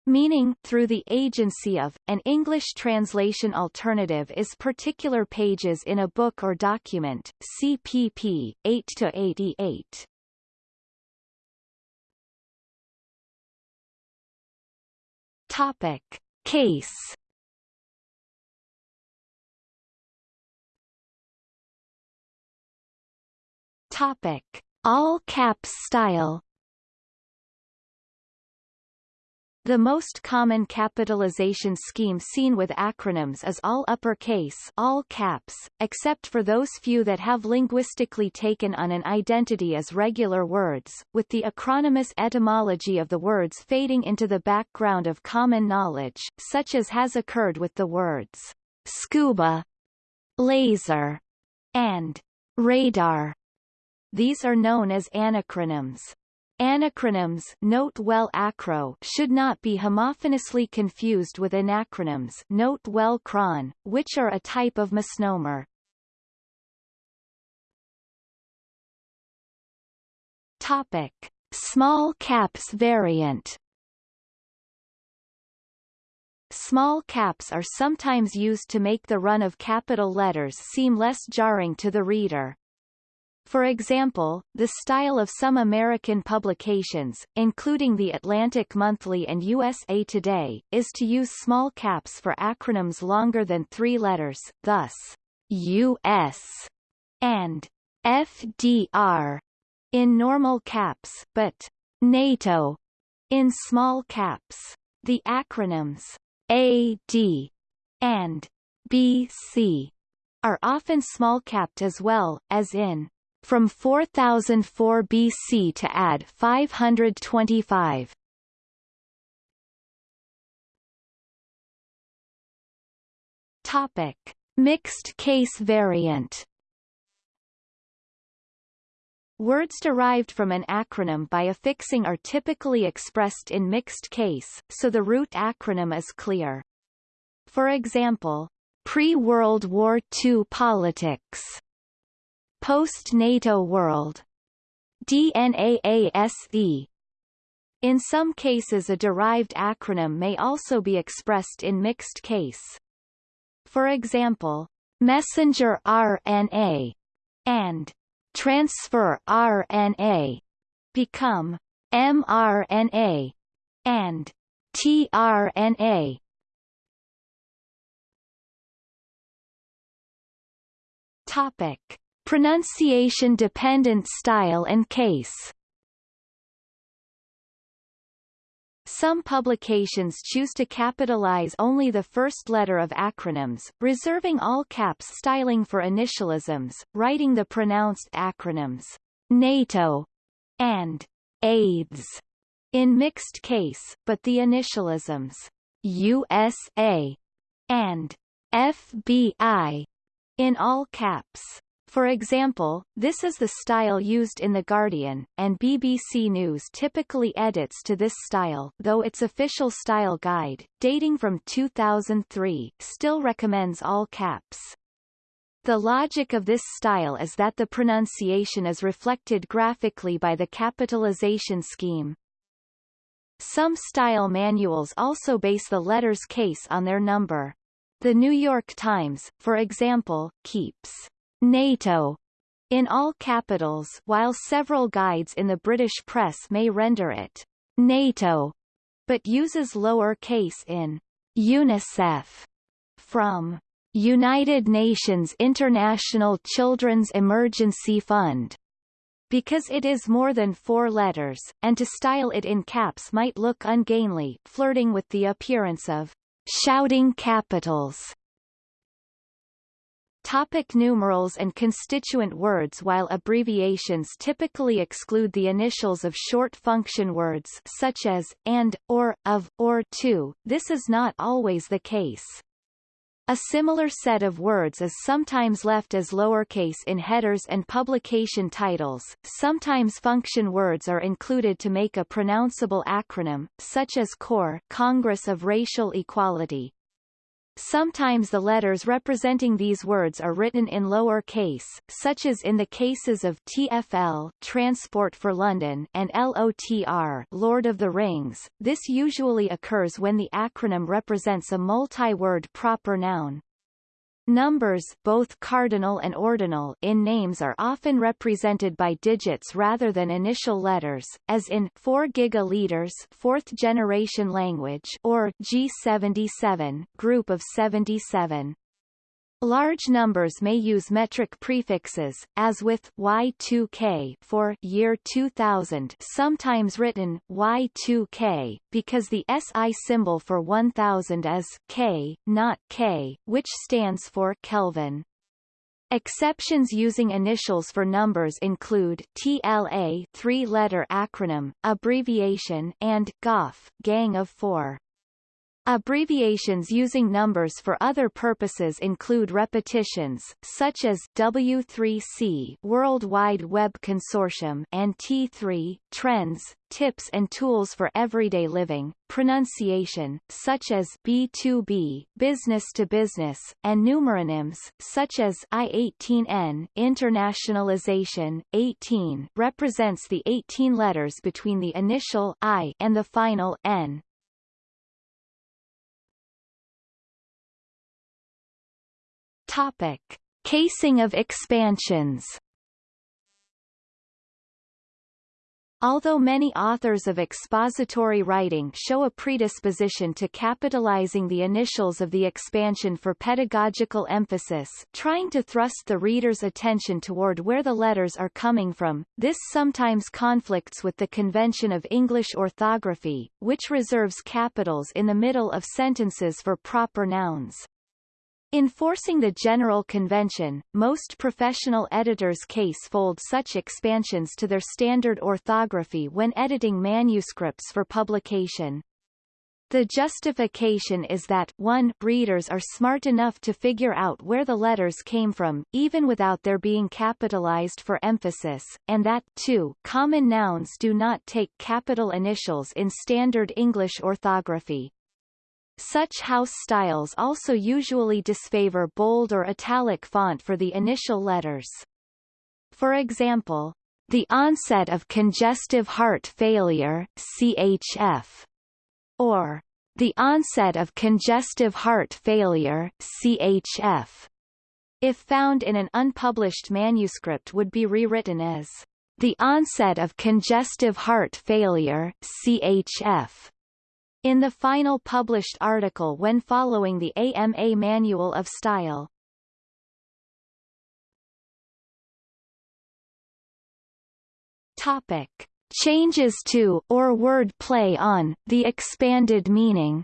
meaning through the agency of, an English translation alternative is particular pages in a book or document, CPP, 8-88. Topic. Case Topic. All caps style The most common capitalization scheme seen with acronyms is all uppercase all caps, except for those few that have linguistically taken on an identity as regular words, with the acronymous etymology of the words fading into the background of common knowledge, such as has occurred with the words scuba, laser, and radar. These are known as anacronyms. Anacronyms note well acro should not be homophonously confused with anacronyms note well cron, which are a type of misnomer. Topic. Small caps variant Small caps are sometimes used to make the run of capital letters seem less jarring to the reader. For example, the style of some American publications, including The Atlantic Monthly and USA Today, is to use small caps for acronyms longer than three letters, thus, U.S. and FDR in normal caps, but NATO in small caps. The acronyms AD and BC are often small-capped as well, as in from 4004 BC to add 525. Topic: Mixed case variant. Words derived from an acronym by affixing are typically expressed in mixed case, so the root acronym is clear. For example, pre-World War II politics Post-NATO world. DNAASE. In some cases a derived acronym may also be expressed in mixed case. For example, messenger RNA and transfer RNA become mRNA and tRNA. Topic Pronunciation-dependent style and case Some publications choose to capitalize only the first letter of acronyms, reserving all caps styling for initialisms, writing the pronounced acronyms NATO and AIDS in mixed case, but the initialisms USA and FBI in all caps. For example, this is the style used in The Guardian, and BBC News typically edits to this style though its official style guide, dating from 2003, still recommends all caps. The logic of this style is that the pronunciation is reflected graphically by the capitalization scheme. Some style manuals also base the letter's case on their number. The New York Times, for example, keeps NATO in all capitals while several guides in the British press may render it NATO, but uses lower case in UNICEF from United Nations International Children's Emergency Fund because it is more than four letters, and to style it in caps might look ungainly, flirting with the appearance of shouting capitals. Topic numerals and constituent words While abbreviations typically exclude the initials of short function words such as, and, or, of, or to, this is not always the case. A similar set of words is sometimes left as lowercase in headers and publication titles. Sometimes function words are included to make a pronounceable acronym, such as CORE Congress of Racial Equality. Sometimes the letters representing these words are written in lower case, such as in the cases of TFL Transport for London and LOTR Lord of the Rings. This usually occurs when the acronym represents a multi-word proper noun. Numbers both cardinal and ordinal in names are often represented by digits rather than initial letters, as in 4 gigaliters fourth generation language or G77 group of 77. Large numbers may use metric prefixes, as with Y2K for year 2000 sometimes written Y2K, because the SI symbol for 1000 is K, not K, which stands for Kelvin. Exceptions using initials for numbers include TLA three-letter acronym, abbreviation and GOF Gang of Four. Abbreviations using numbers for other purposes include repetitions, such as W3C World Wide Web Consortium and T3 Trends, tips and tools for everyday living, pronunciation, such as B2B business to business, and numeronyms, such as I18N internationalization. 18 represents the 18 letters between the initial I and the final N. Topic. Casing of expansions Although many authors of expository writing show a predisposition to capitalizing the initials of the expansion for pedagogical emphasis trying to thrust the reader's attention toward where the letters are coming from, this sometimes conflicts with the convention of English orthography, which reserves capitals in the middle of sentences for proper nouns. Enforcing the general convention, most professional editors case fold such expansions to their standard orthography when editing manuscripts for publication. The justification is that 1 readers are smart enough to figure out where the letters came from, even without their being capitalized for emphasis, and that 2 common nouns do not take capital initials in standard English orthography. Such house styles also usually disfavor bold or italic font for the initial letters. For example, the onset of congestive heart failure CHF, or the onset of congestive heart failure CHF, if found in an unpublished manuscript would be rewritten as the onset of congestive heart failure CHF in the final published article when following the AMA Manual of Style. Topic. Changes to, or word play on, the expanded meaning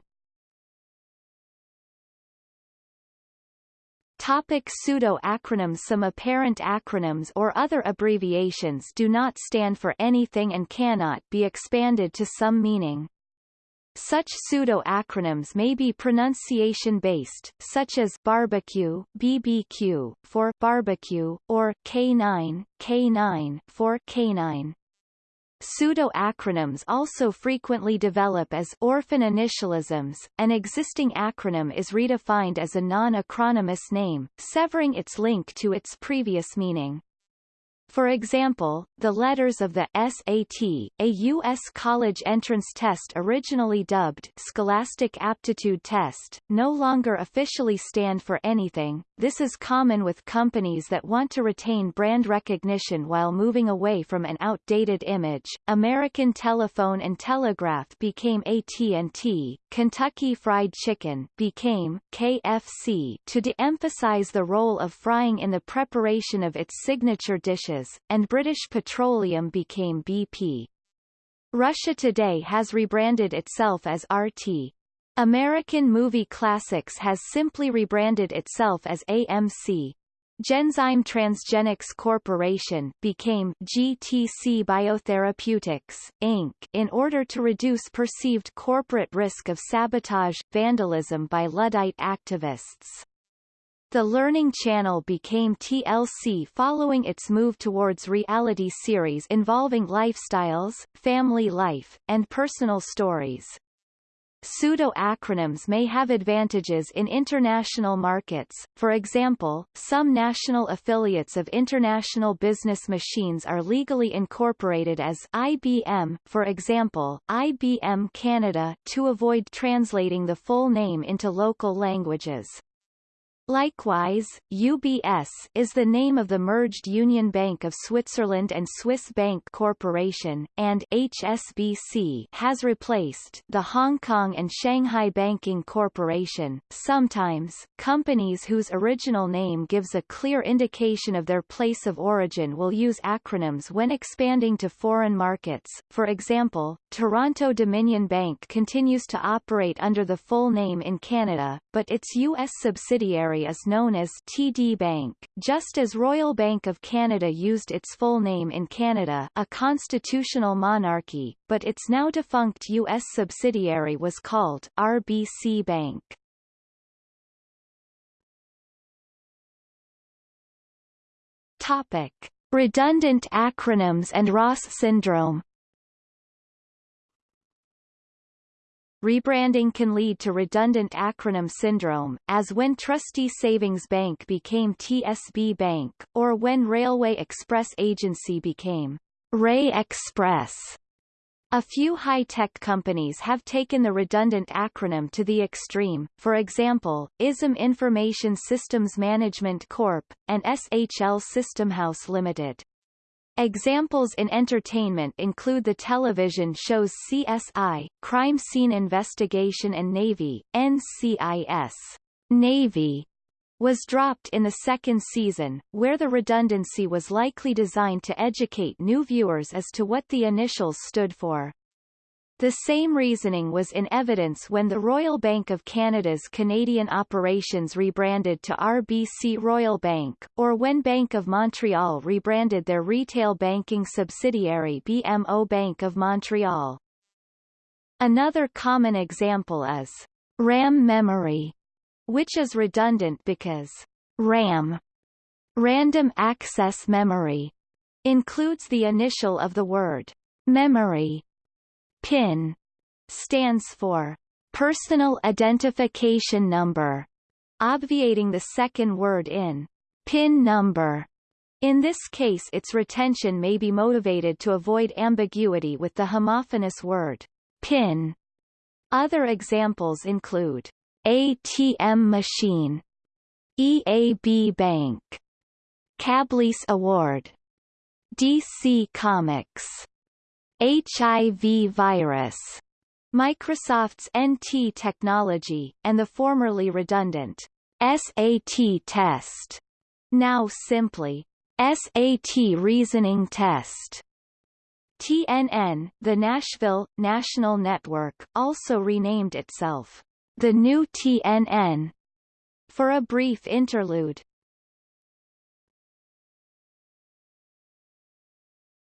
Topic pseudo-acronyms Some apparent acronyms or other abbreviations do not stand for anything and cannot be expanded to some meaning. Such pseudo-acronyms may be pronunciation-based, such as barbecue BBQ for barbecue or K9 K9 for canine. Pseudo-acronyms also frequently develop as orphan initialisms. An existing acronym is redefined as a non-acronymous name, severing its link to its previous meaning. For example, the letters of the SAT, a U.S. college entrance test originally dubbed Scholastic Aptitude Test, no longer officially stand for anything. This is common with companies that want to retain brand recognition while moving away from an outdated image. American Telephone and Telegraph became AT&T, Kentucky Fried Chicken became KFC to de-emphasize the role of frying in the preparation of its signature dishes and British Petroleum became BP. Russia Today has rebranded itself as RT. American Movie Classics has simply rebranded itself as AMC. Genzyme Transgenics Corporation became GTC Biotherapeutics, Inc. in order to reduce perceived corporate risk of sabotage, vandalism by Luddite activists. The Learning Channel became TLC following its move towards reality series involving lifestyles, family life, and personal stories. Pseudo-acronyms may have advantages in international markets, for example, some national affiliates of International Business Machines are legally incorporated as IBM, for example, IBM Canada, to avoid translating the full name into local languages. Likewise, UBS is the name of the merged Union Bank of Switzerland and Swiss Bank Corporation, and HSBC has replaced the Hong Kong and Shanghai Banking Corporation. Sometimes, companies whose original name gives a clear indication of their place of origin will use acronyms when expanding to foreign markets. For example, Toronto Dominion Bank continues to operate under the full name in Canada, but its U.S. subsidiary is known as TD Bank, just as Royal Bank of Canada used its full name in Canada a constitutional monarchy, but its now defunct U.S. subsidiary was called RBC Bank. Topic. Redundant acronyms and RAS syndrome Rebranding can lead to redundant acronym syndrome, as when Trustee Savings Bank became TSB Bank, or when Railway Express Agency became REA Express. A few high-tech companies have taken the redundant acronym to the extreme, for example, ISM Information Systems Management Corp., and SHL Systemhouse Limited. Examples in entertainment include the television shows CSI, Crime Scene Investigation and Navy, NCIS. Navy was dropped in the second season, where the redundancy was likely designed to educate new viewers as to what the initials stood for. The same reasoning was in evidence when the Royal Bank of Canada's Canadian operations rebranded to RBC Royal Bank, or when Bank of Montreal rebranded their retail banking subsidiary BMO Bank of Montreal. Another common example is RAM memory, which is redundant because RAM, random access memory, includes the initial of the word memory PIN stands for Personal Identification Number, obviating the second word in PIN number. In this case its retention may be motivated to avoid ambiguity with the homophonous word PIN. Other examples include ATM machine, EAB Bank, CableACE Award, DC Comics, HIV virus, Microsoft's NT technology, and the formerly redundant SAT test, now simply SAT reasoning test. TNN, the Nashville, National Network, also renamed itself the new TNN for a brief interlude.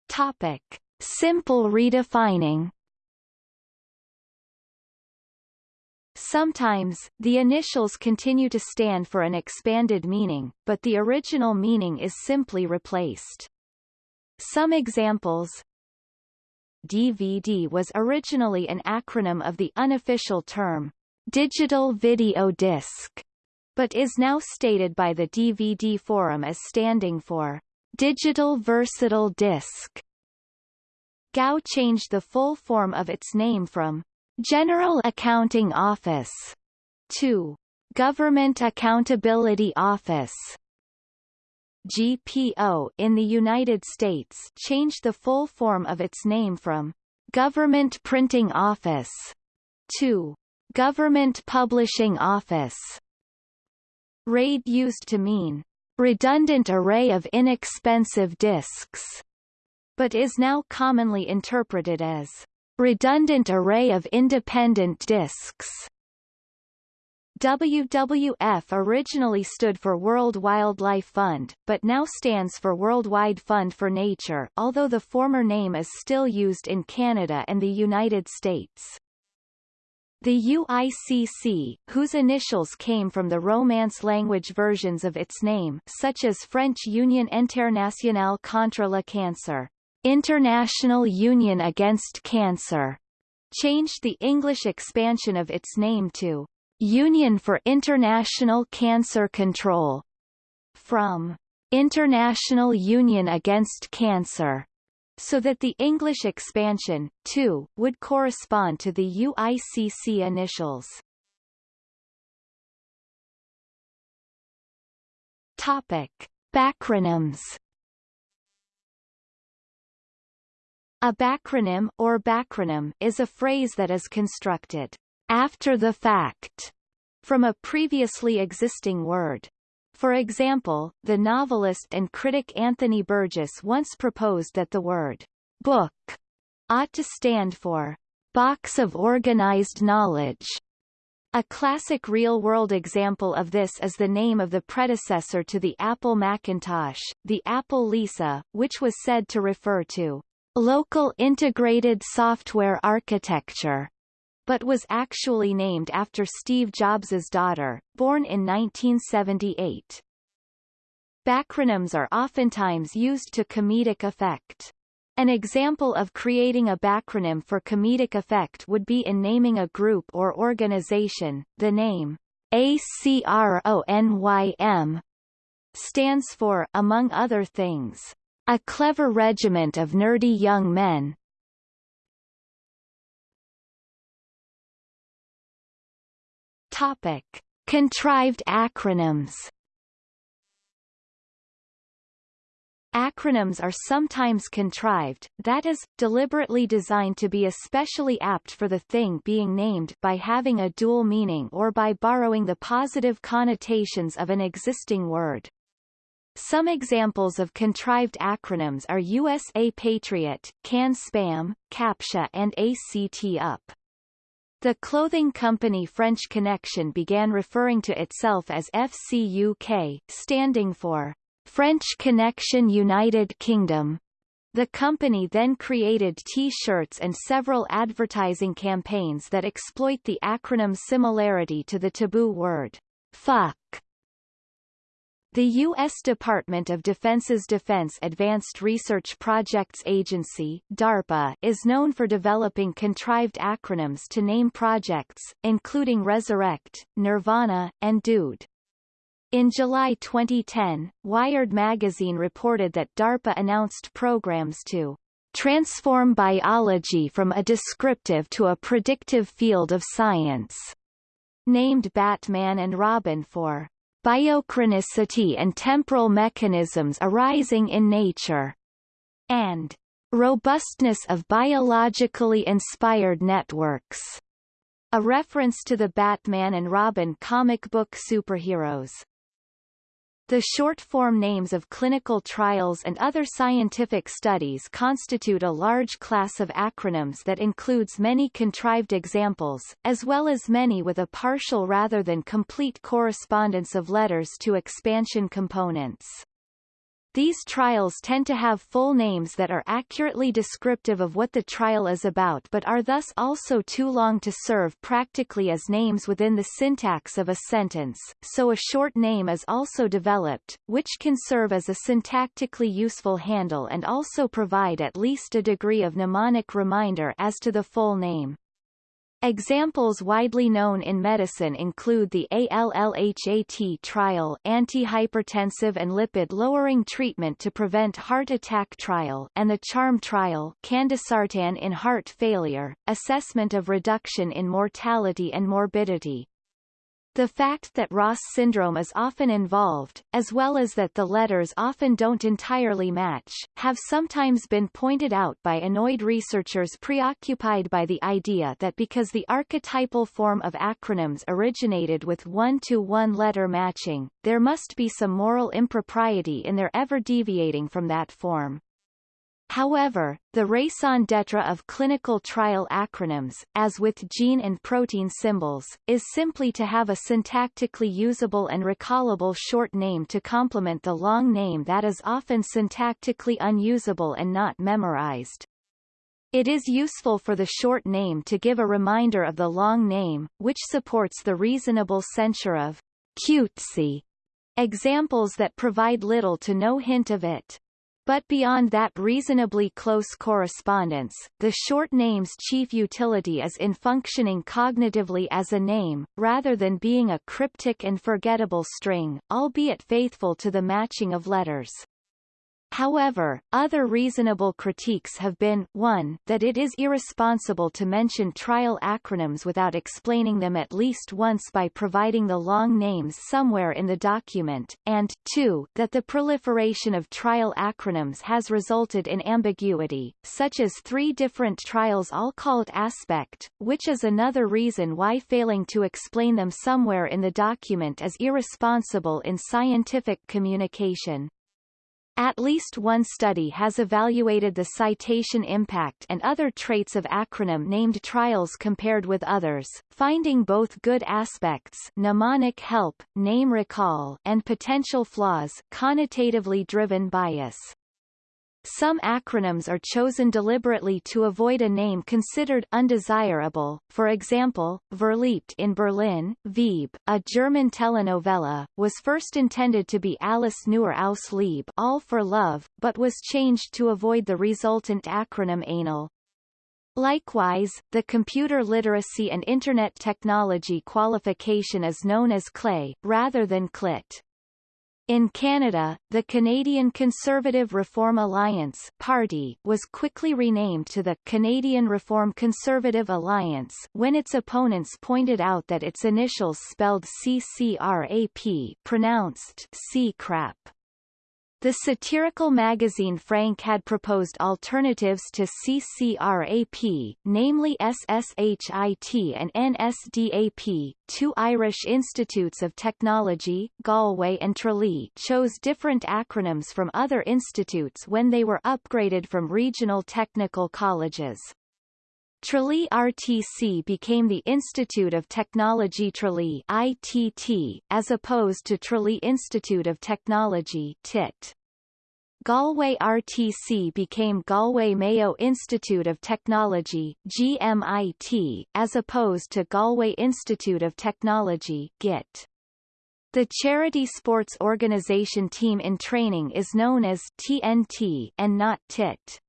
Topic. Simple redefining Sometimes, the initials continue to stand for an expanded meaning, but the original meaning is simply replaced. Some examples DVD was originally an acronym of the unofficial term, Digital Video Disc, but is now stated by the DVD Forum as standing for Digital Versatile Disc. GAO changed the full form of its name from General Accounting Office to Government Accountability Office. GPO in the United States changed the full form of its name from Government Printing Office to Government Publishing Office. RAID used to mean redundant array of inexpensive disks, but is now commonly interpreted as redundant array of independent disks. WWF originally stood for World Wildlife Fund, but now stands for Worldwide Fund for Nature although the former name is still used in Canada and the United States. The UICC, whose initials came from the Romance language versions of its name such as French Union Internationale contre le Cancer, International Union Against Cancer, changed the English expansion of its name to Union for International Cancer Control, from International Union Against Cancer, so that the English expansion, too, would correspond to the UICC initials. Topic. Backronyms A backronym or backronym is a phrase that is constructed after the fact from a previously existing word. For example, the novelist and critic Anthony Burgess once proposed that the word book ought to stand for box of organized knowledge. A classic real-world example of this is the name of the predecessor to the Apple Macintosh, the Apple Lisa, which was said to refer to local integrated software architecture but was actually named after Steve Jobs's daughter, born in 1978. Backronyms are oftentimes used to comedic effect. An example of creating a backronym for comedic effect would be in naming a group or organization. The name ACRONYM stands for, among other things, a clever regiment of nerdy young men, Topic: Contrived acronyms. Acronyms are sometimes contrived, that is, deliberately designed to be especially apt for the thing being named by having a dual meaning or by borrowing the positive connotations of an existing word. Some examples of contrived acronyms are USA Patriot, CAN Spam, CAPTCHA and ACT UP. The clothing company French Connection began referring to itself as FCUK, standing for French Connection United Kingdom. The company then created T-shirts and several advertising campaigns that exploit the acronym's similarity to the taboo word, fuck. The U.S. Department of Defense's Defense Advanced Research Projects Agency DARPA, is known for developing contrived acronyms to name projects, including Resurrect, Nirvana, and Dude. In July 2010, Wired magazine reported that DARPA announced programs to transform biology from a descriptive to a predictive field of science, named Batman and Robin for biochronicity and temporal mechanisms arising in nature, and robustness of biologically inspired networks, a reference to the Batman and Robin comic book superheroes. The short-form names of clinical trials and other scientific studies constitute a large class of acronyms that includes many contrived examples, as well as many with a partial rather than complete correspondence of letters to expansion components. These trials tend to have full names that are accurately descriptive of what the trial is about but are thus also too long to serve practically as names within the syntax of a sentence, so a short name is also developed, which can serve as a syntactically useful handle and also provide at least a degree of mnemonic reminder as to the full name. Examples widely known in medicine include the ALLHAT trial antihypertensive and lipid-lowering treatment to prevent heart attack trial and the CHARM trial candesartan in heart failure, assessment of reduction in mortality and morbidity. The fact that RAS syndrome is often involved, as well as that the letters often don't entirely match, have sometimes been pointed out by annoyed researchers preoccupied by the idea that because the archetypal form of acronyms originated with one-to-one -one letter matching, there must be some moral impropriety in their ever deviating from that form. However, the raison d'etre of clinical trial acronyms, as with gene and protein symbols, is simply to have a syntactically usable and recallable short name to complement the long name that is often syntactically unusable and not memorized. It is useful for the short name to give a reminder of the long name, which supports the reasonable censure of cutesy examples that provide little to no hint of it. But beyond that reasonably close correspondence, the short name's chief utility is in functioning cognitively as a name, rather than being a cryptic and forgettable string, albeit faithful to the matching of letters. However, other reasonable critiques have been, 1 that it is irresponsible to mention trial acronyms without explaining them at least once by providing the long names somewhere in the document, and 2 that the proliferation of trial acronyms has resulted in ambiguity, such as three different trials all called aspect, which is another reason why failing to explain them somewhere in the document is irresponsible in scientific communication. At least one study has evaluated the citation impact and other traits of acronym-named trials compared with others, finding both good aspects mnemonic help, name recall and potential flaws connotatively driven bias. Some acronyms are chosen deliberately to avoid a name considered undesirable, for example, Verliebt in Berlin, Veeb, a German telenovela, was first intended to be Alles nur aus Liebe all for love, but was changed to avoid the resultant acronym anal. Likewise, the Computer Literacy and Internet Technology qualification is known as CLE, rather than CLIT. In Canada, the Canadian Conservative Reform Alliance party was quickly renamed to the Canadian Reform Conservative Alliance when its opponents pointed out that its initials spelled CCRAP pronounced C-crap. The satirical magazine Frank had proposed alternatives to CCRAP, namely SSHIT and NSDAP. Two Irish institutes of technology, Galway and Tralee, chose different acronyms from other institutes when they were upgraded from regional technical colleges. Tralee RTC became the Institute of Technology Tralee ITT, as opposed to Tralee Institute of Technology TIT. Galway RTC became Galway Mayo Institute of Technology GMIT, as opposed to Galway Institute of Technology GIT. The charity sports organization team in training is known as TNT and not TIT.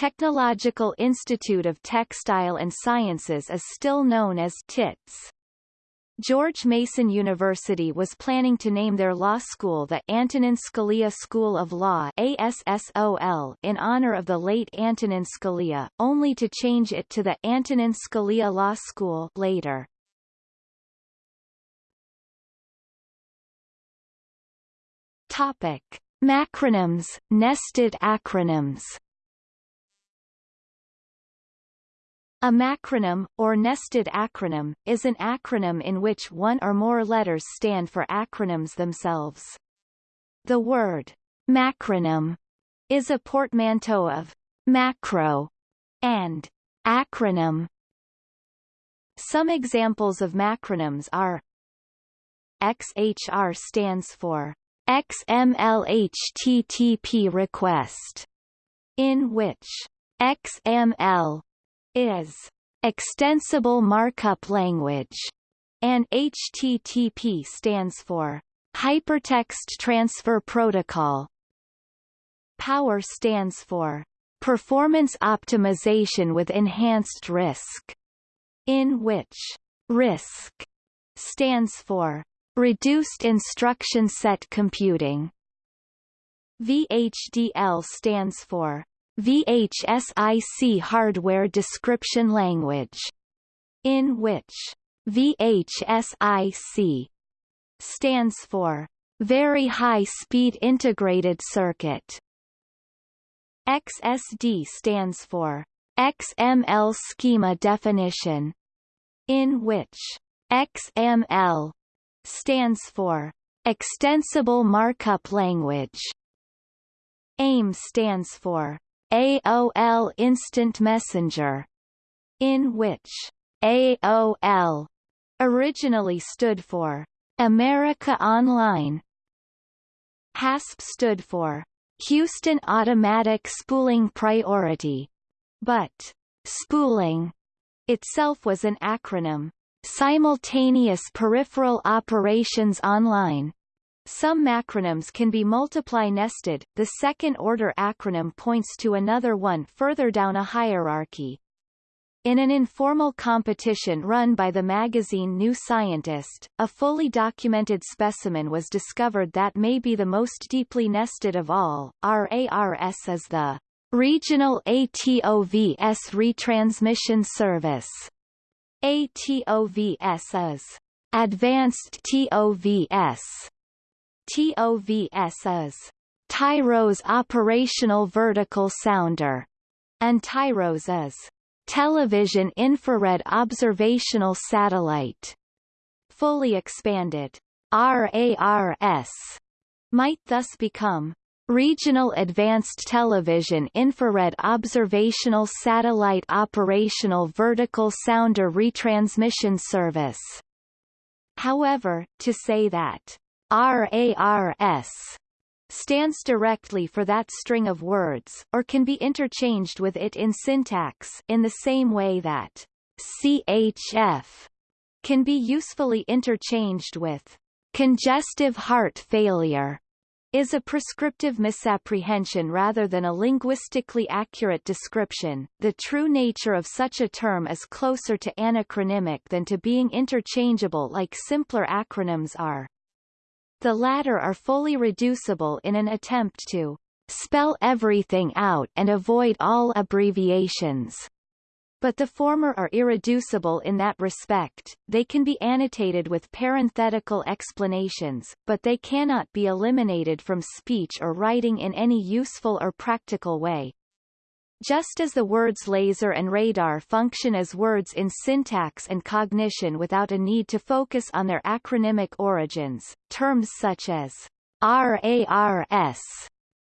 Technological Institute of Textile and Sciences is still known as TITS. George Mason University was planning to name their law school the Antonin Scalia School of Law ASSOL in honor of the late Antonin Scalia, only to change it to the Antonin Scalia Law School later. Topic: Macronyms, nested acronyms. A macronym, or nested acronym, is an acronym in which one or more letters stand for acronyms themselves. The word macronym is a portmanteau of macro and acronym. Some examples of macronyms are XHR stands for XML HTTP request, in which XML is extensible markup language, and HTTP stands for Hypertext Transfer Protocol. POWER stands for Performance Optimization with Enhanced RISC, in which RISC stands for Reduced Instruction Set Computing. VHDL stands for VHSIC Hardware Description Language, in which VHSIC stands for Very High Speed Integrated Circuit. XSD stands for XML Schema Definition, in which XML stands for Extensible Markup Language. AIM stands for AOL Instant Messenger, in which AOL originally stood for America Online. HASP stood for Houston Automatic Spooling Priority, but spooling itself was an acronym. Simultaneous Peripheral Operations Online. Some macronyms can be multiply-nested, the second-order acronym points to another one further down a hierarchy. In an informal competition run by the magazine New Scientist, a fully documented specimen was discovered that may be the most deeply nested of all. RARS is the Regional ATOVS Retransmission Service. ATOVS is Advanced TOVS. TOVS is TIROS Operational Vertical Sounder, and TIROS is Television Infrared Observational Satellite. Fully expanded RARS might thus become Regional Advanced Television Infrared Observational Satellite Operational Vertical Sounder Retransmission Service. However, to say that RARS stands directly for that string of words, or can be interchanged with it in syntax in the same way that CHF can be usefully interchanged with congestive heart failure is a prescriptive misapprehension rather than a linguistically accurate description. The true nature of such a term is closer to anacronymic than to being interchangeable like simpler acronyms are. The latter are fully reducible in an attempt to spell everything out and avoid all abbreviations but the former are irreducible in that respect, they can be annotated with parenthetical explanations, but they cannot be eliminated from speech or writing in any useful or practical way. Just as the words laser and radar function as words in syntax and cognition without a need to focus on their acronymic origins, terms such as RARS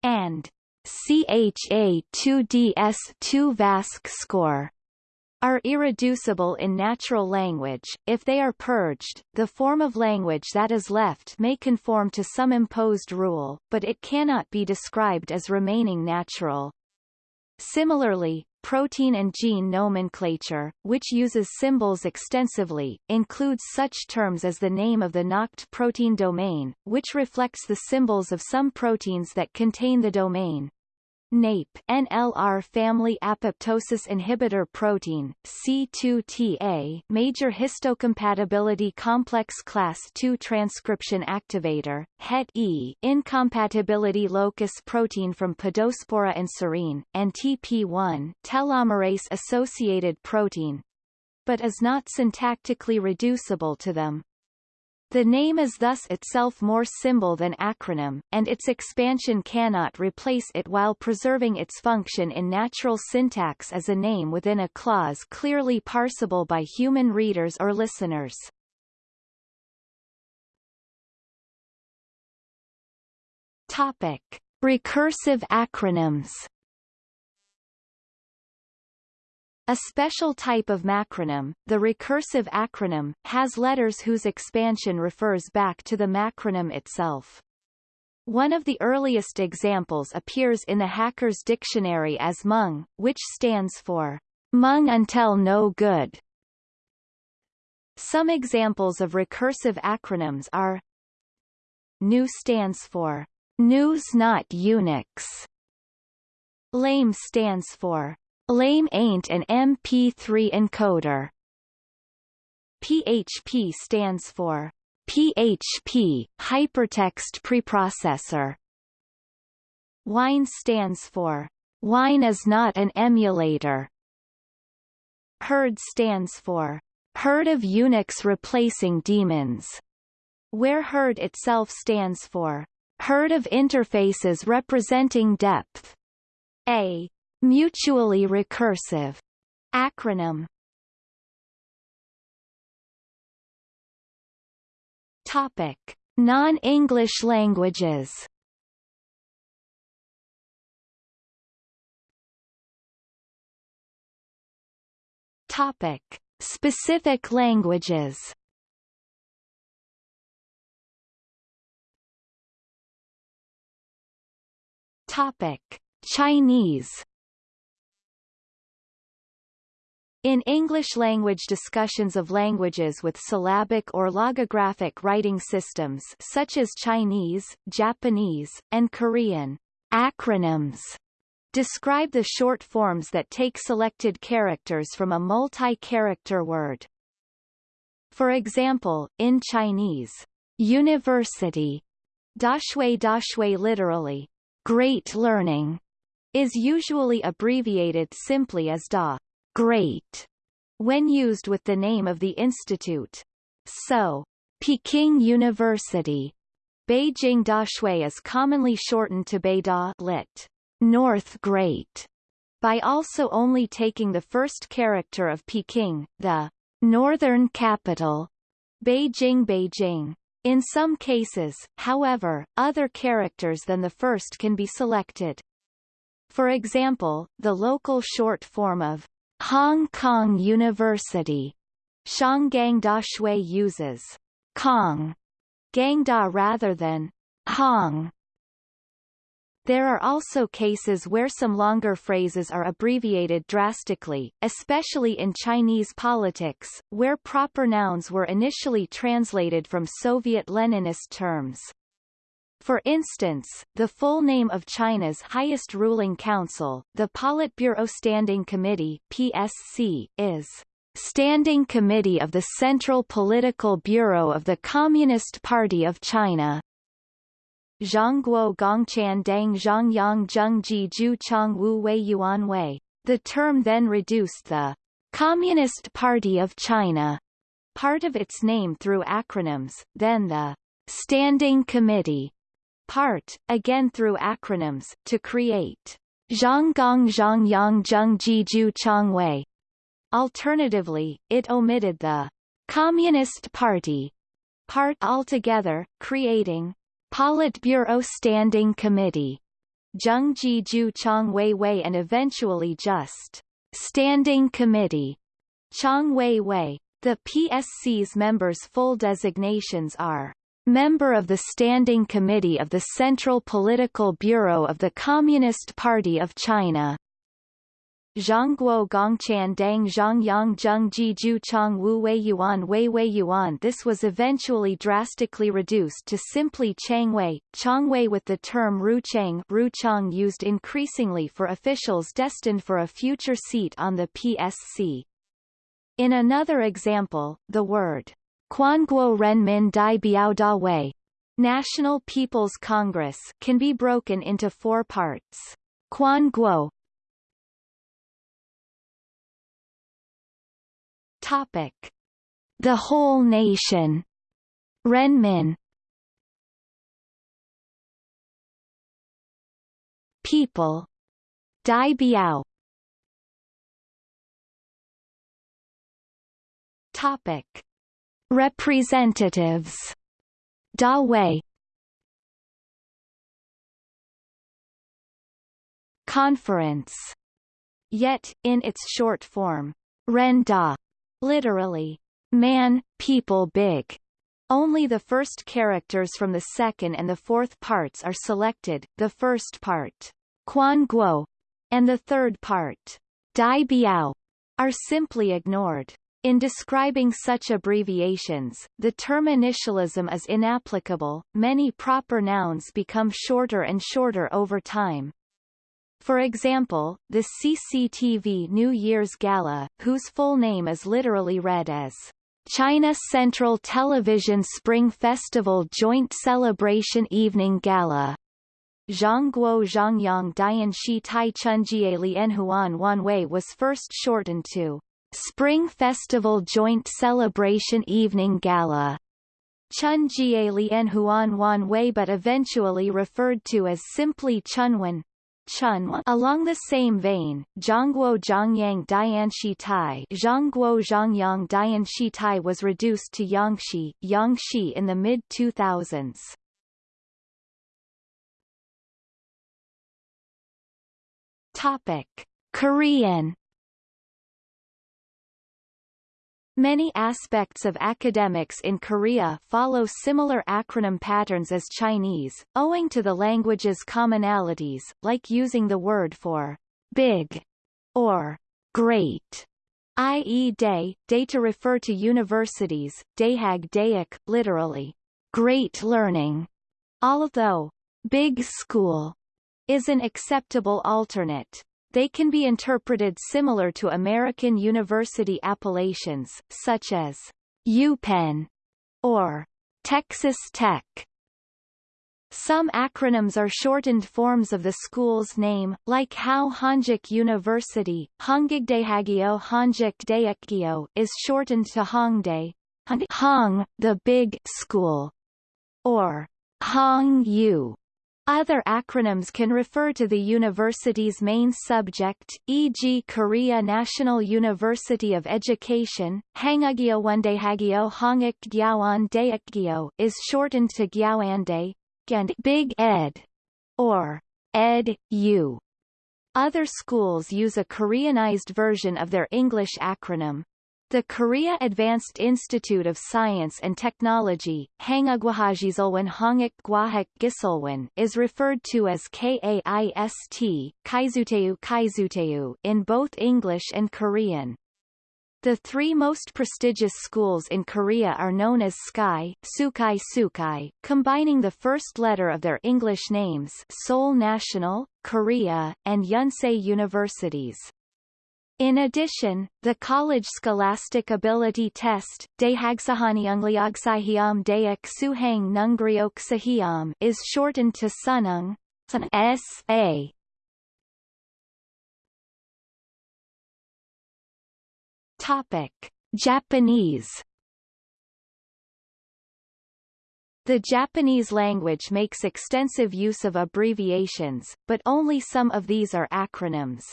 and CHA2DS2 VASC score are irreducible in natural language, if they are purged, the form of language that is left may conform to some imposed rule, but it cannot be described as remaining natural. Similarly, protein and gene nomenclature, which uses symbols extensively, includes such terms as the name of the NACHT protein domain, which reflects the symbols of some proteins that contain the domain. NAIP NLR family apoptosis inhibitor protein C2TA major histocompatibility complex class II transcription activator Het E incompatibility locus protein from Podospora and serine and TP1 telomerase associated protein but is not syntactically reducible to them. The name is thus itself more symbol than acronym, and its expansion cannot replace it while preserving its function in natural syntax as a name within a clause clearly parsable by human readers or listeners. Topic. Recursive acronyms A special type of macronym, the recursive acronym, has letters whose expansion refers back to the macronym itself. One of the earliest examples appears in the Hacker's Dictionary as MUNG, which stands for MUNG until no good. Some examples of recursive acronyms are GNU stands for GNU's not Unix. LAME stands for LAME ain't an MP3 encoder. PHP stands for PHP, Hypertext Preprocessor. WINE stands for Wine is not an emulator. HURD stands for Herd of Unix replacing daemons, where herd itself stands for herd of interfaces representing depth. A mutually recursive acronym Topic: Non-English languages. Topic: Specific languages. Topic: Chinese. In English-language discussions of languages with syllabic or logographic writing systems such as Chinese, Japanese, and Korean, acronyms describe the short forms that take selected characters from a multi-character word. For example, in Chinese, university, dashui dashui literally, great learning, is usually abbreviated simply as da great when used with the name of the institute. So, Peking University, Beijing Dashui is commonly shortened to Beida lit. North Great, by also only taking the first character of Peking, the northern capital, Beijing Beijing. In some cases, however, other characters than the first can be selected. For example, the local short form of Hong Kong University. Shanggang Da Shui uses Kong Gangda rather than Hong. There are also cases where some longer phrases are abbreviated drastically, especially in Chinese politics, where proper nouns were initially translated from Soviet Leninist terms. For instance, the full name of China's highest ruling council, the Politburo Standing Committee PSC, is Standing Committee of the Central Political Bureau of the Communist Party of China. Zhongguo Gongchan Dang Zhongyang Zhengji Ju Chong Wu Wei Yuan Wei. The term then reduced the Communist Party of China part of its name through acronyms, then the Standing Committee part, again through acronyms, to create Zhonggong Zhongyang Zhengji Ju Chongwei. Alternatively, it omitted the Communist Party part altogether, creating Politburo Standing Committee Zhengji Ju Chong Wei Wei and eventually just Standing Committee Chong Wei Wei. The PSC's members' full designations are Member of the Standing Committee of the Central Political Bureau of the Communist Party of China. Zhongguo Gongchan Dang Zhongyang Zhengji Ju Chong Wu Wei Yuan Wei Wei Yuan This was eventually drastically reduced to simply Changwei, Chongwei with the term Ruchang Ruchang used increasingly for officials destined for a future seat on the PSC. In another example, the word Quanguo Renmin Dai Biao Da Wei. National People's Congress can be broken into four parts. Quanguo Topic. The whole nation. Renmin People. Dai Biao. Topic Representatives. Da Wei. Conference. Yet, in its short form, Ren Da, literally, man, people big, Only the first characters from the second and the fourth parts are selected, the first part, Quan Guo, and the third part, Dai Biao, are simply ignored. In describing such abbreviations, the term initialism is inapplicable, many proper nouns become shorter and shorter over time. For example, the CCTV New Year's Gala, whose full name is literally read as China Central Television Spring Festival Joint Celebration Evening Gala, Zhangguo Zhangyang Dian Shi Tai Chunjie Lian Huan Wanwei was first shortened to Spring Festival Joint Celebration Evening Gala. Chun Jieli Huan Wan Wei but eventually referred to as simply Chunwan. Chunwan. Along the same vein, Zhangguo Zhangyang Dianshi Tai Zhangguo Zhangyang Dianshi Tai was reduced to Yangshi, Yangshi in the mid-2000s. Topic. Korean Many aspects of academics in Korea follow similar acronym patterns as Chinese, owing to the language's commonalities, like using the word for big or great, i.e. day, day to refer to universities, dayhag dayak, literally, great learning, although big school is an acceptable alternate. They can be interpreted similar to American university appellations, such as UPenn or Texas Tech. Some acronyms are shortened forms of the school's name, like how Hongik University Hongigdaehagyo Hongik is shortened to Hongdae, Hong, the Big School, or Hong U. Other acronyms can refer to the university's main subject, e.g. Korea National University of Education, Hangagyo Wondehagyo Hongik Gyawan Daekgyo is shortened to Gyawandae, and Big Ed, or Ed U. Other schools use a Koreanized version of their English acronym, the Korea Advanced Institute of Science and Technology is referred to as KAIST Kaizuteu Kaizuteu in both English and Korean. The three most prestigious schools in Korea are known as SKY Sukai Sukai, combining the first letter of their English names Seoul National, Korea, and Yonsei Universities. In addition, the College Scholastic Ability Test is shortened to Sunung SA. Topic: Japanese The Japanese language makes extensive use of abbreviations, but only some of these are acronyms.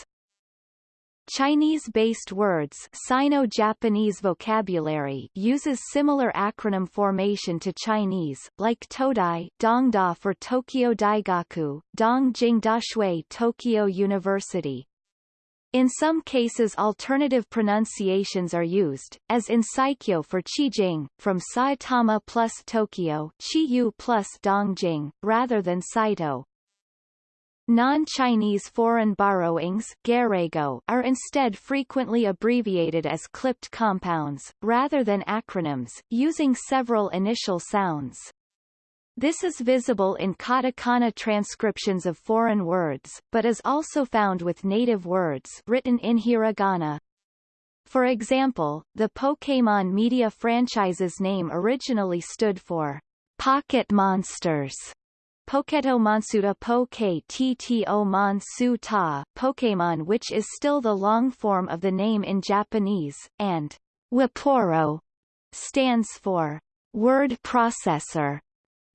Chinese-based words Sino-Japanese vocabulary uses similar acronym formation to Chinese, like Todai Dongda for Tokyo Daigaku, Dongjing Dashui Tokyo University. In some cases alternative pronunciations are used, as in Saikyo for Qijing, from Saitama plus Tokyo Chiyu plus Dongjing, rather than Saito, Non-Chinese foreign borrowings are instead frequently abbreviated as clipped compounds, rather than acronyms, using several initial sounds. This is visible in katakana transcriptions of foreign words, but is also found with native words written in hiragana. For example, the Pokémon media franchise's name originally stood for Pocket Monsters Poketo Mansuda Poke Tto Mansu Ta Pokemon which is still the long form of the name in Japanese, and Waporo stands for word processor.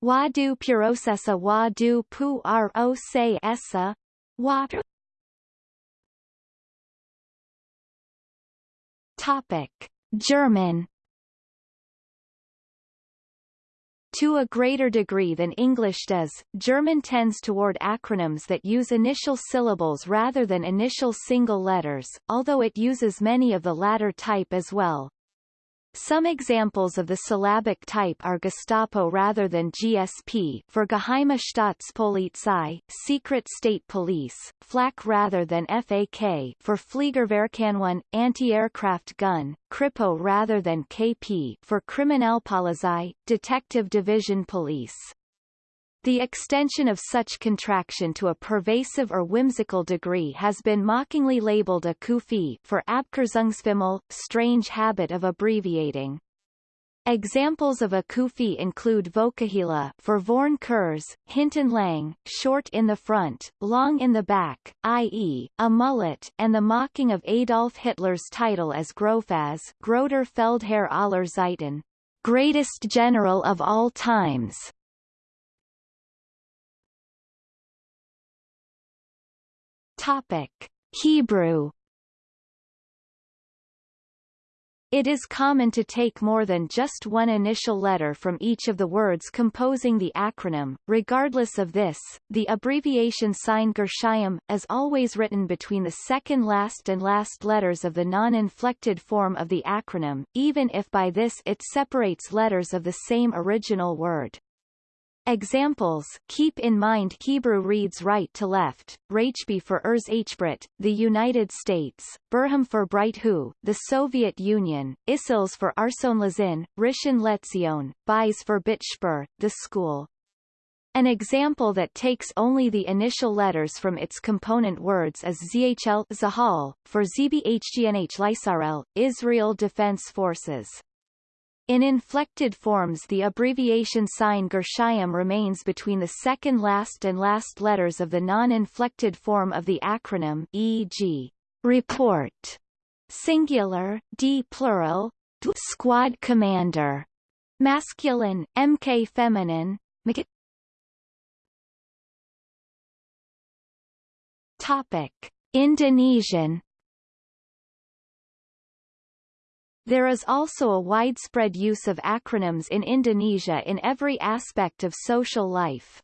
Wadu Purosesa Wadu Pu Ro Se Esa Topic German To a greater degree than English does, German tends toward acronyms that use initial syllables rather than initial single letters, although it uses many of the latter type as well. Some examples of the syllabic type are Gestapo rather than GSP for Geheime Staatspolizei, Secret State Police, Flak rather than FAK for Fliegerwerkeinheit, anti-aircraft gun, Kripo rather than KP for Kriminalpolizei, Detective Division Police. The extension of such contraction to a pervasive or whimsical degree has been mockingly labeled a kufi for Abkürzungsfimmel, strange habit of abbreviating. Examples of a kufi include Vokahila for Vorn Kurz, hinten lang, short in the front, long in the back, i.e., a mullet, and the mocking of Adolf Hitler's title as Grofaz, Größter Feldherr aller Zeiten, greatest general of all times. Topic: Hebrew It is common to take more than just one initial letter from each of the words composing the acronym. Regardless of this, the abbreviation sign Gershayim, is always written between the second last and last letters of the non-inflected form of the acronym, even if by this it separates letters of the same original word. Examples keep in mind Hebrew reads right to left, Rachbi for Urs Hbrit, the United States, Burham for Bright Hu, the Soviet Union, Isils for Arson Lazin, Rishon Lezion, Bais for Bitspur, the school. An example that takes only the initial letters from its component words is ZHL Zahal, for ZBHGNH Lysarel, Israel Defense Forces. In inflected forms the abbreviation sign Gershayim remains between the second last and last letters of the non-inflected form of the acronym e.g. report, singular, d plural, d. squad commander, masculine, mk feminine, mk Topic: Indonesian There is also a widespread use of acronyms in Indonesia in every aspect of social life.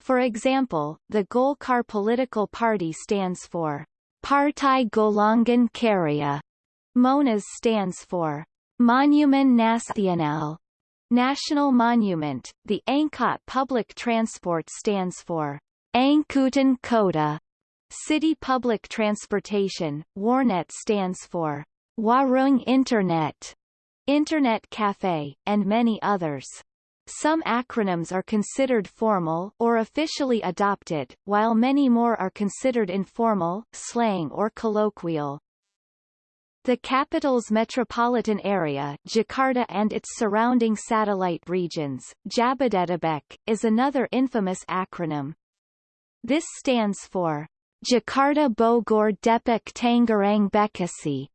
For example, the Golkar political party stands for Partai Golongan Karya. MONAS stands for Monument Nasional, National Monument. The Angkot public transport stands for Angkutan Kota. City public transportation, Warnet stands for Warung Internet, Internet Cafe, and many others. Some acronyms are considered formal or officially adopted, while many more are considered informal, slang or colloquial. The capital's metropolitan area Jakarta and its surrounding satellite regions, Jabodetabek, is another infamous acronym. This stands for Jakarta Bogor Depok Tangerang Bekasi,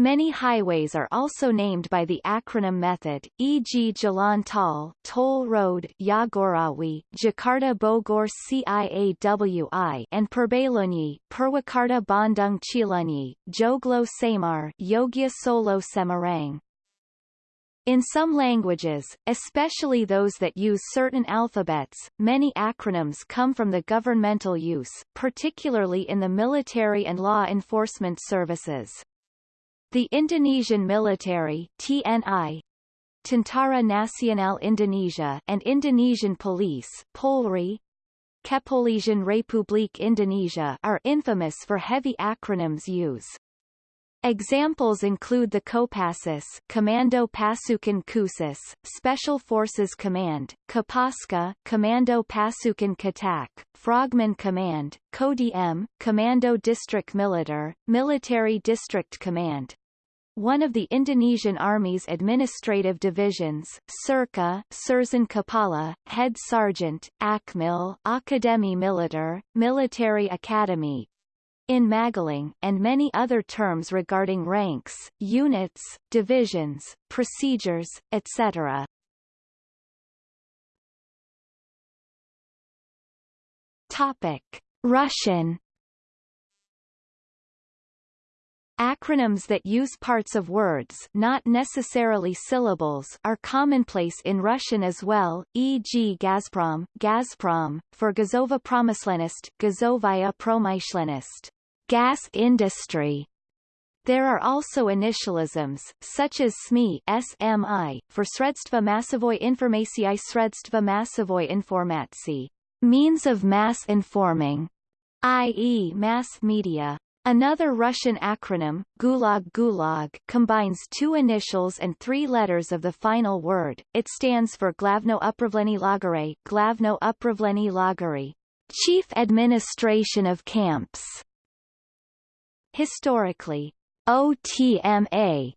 Many highways are also named by the acronym method, e.g. Jalan Tol, Toll Road, Yagorawi, Jakarta Bogor Ciawi, and Perbelunyi, Purwakarta Bandung Cilunyi, Joglo Samar, Yogya Solo Semarang. In some languages, especially those that use certain alphabets, many acronyms come from the governmental use, particularly in the military and law enforcement services. The Indonesian military TNI, Tentara Nasional Indonesia and Indonesian police Polri, Kepolisian Republik Indonesia are infamous for heavy acronyms use. Examples include the Kopassus Commando Pasukan Khusus, Special Forces Command, Kopaska Commando Pasukan Katak, Frogman Command, Kodiem, Commando District Militer, Military District Command, one of the Indonesian Army's administrative divisions, Surka, Sersan Kepala, Head Sergeant, Akmil, Akademi Militer, Military Academy, in Magelang, and many other terms regarding ranks, units, divisions, procedures, etc. Topic. Russian Acronyms that use parts of words not necessarily syllables are commonplace in Russian as well, e.g. Gazprom, Gazprom, for Gazova Promyslenist, Gazovaya Promyshlenist, gas industry. There are also initialisms, such as SMI, SMI for Sredstva Masovoj Informacijai Sredstva Masovoj Informacji, means of mass informing, i.e. mass media. Another Russian acronym, Gulag Gulag, combines two initials and three letters of the final word. It stands for Glavno Upravleni Lagare, Glavno Upravleni Lagari, Chief Administration of Camps. Historically, OTMA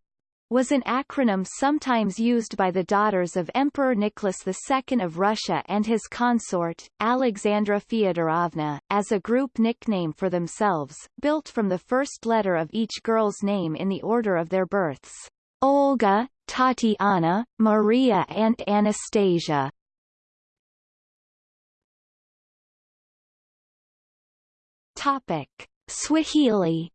was an acronym sometimes used by the daughters of Emperor Nicholas II of Russia and his consort, Alexandra Fyodorovna, as a group nickname for themselves, built from the first letter of each girl's name in the order of their births. Olga, Tatiana, Maria and Anastasia. Topic. Swahili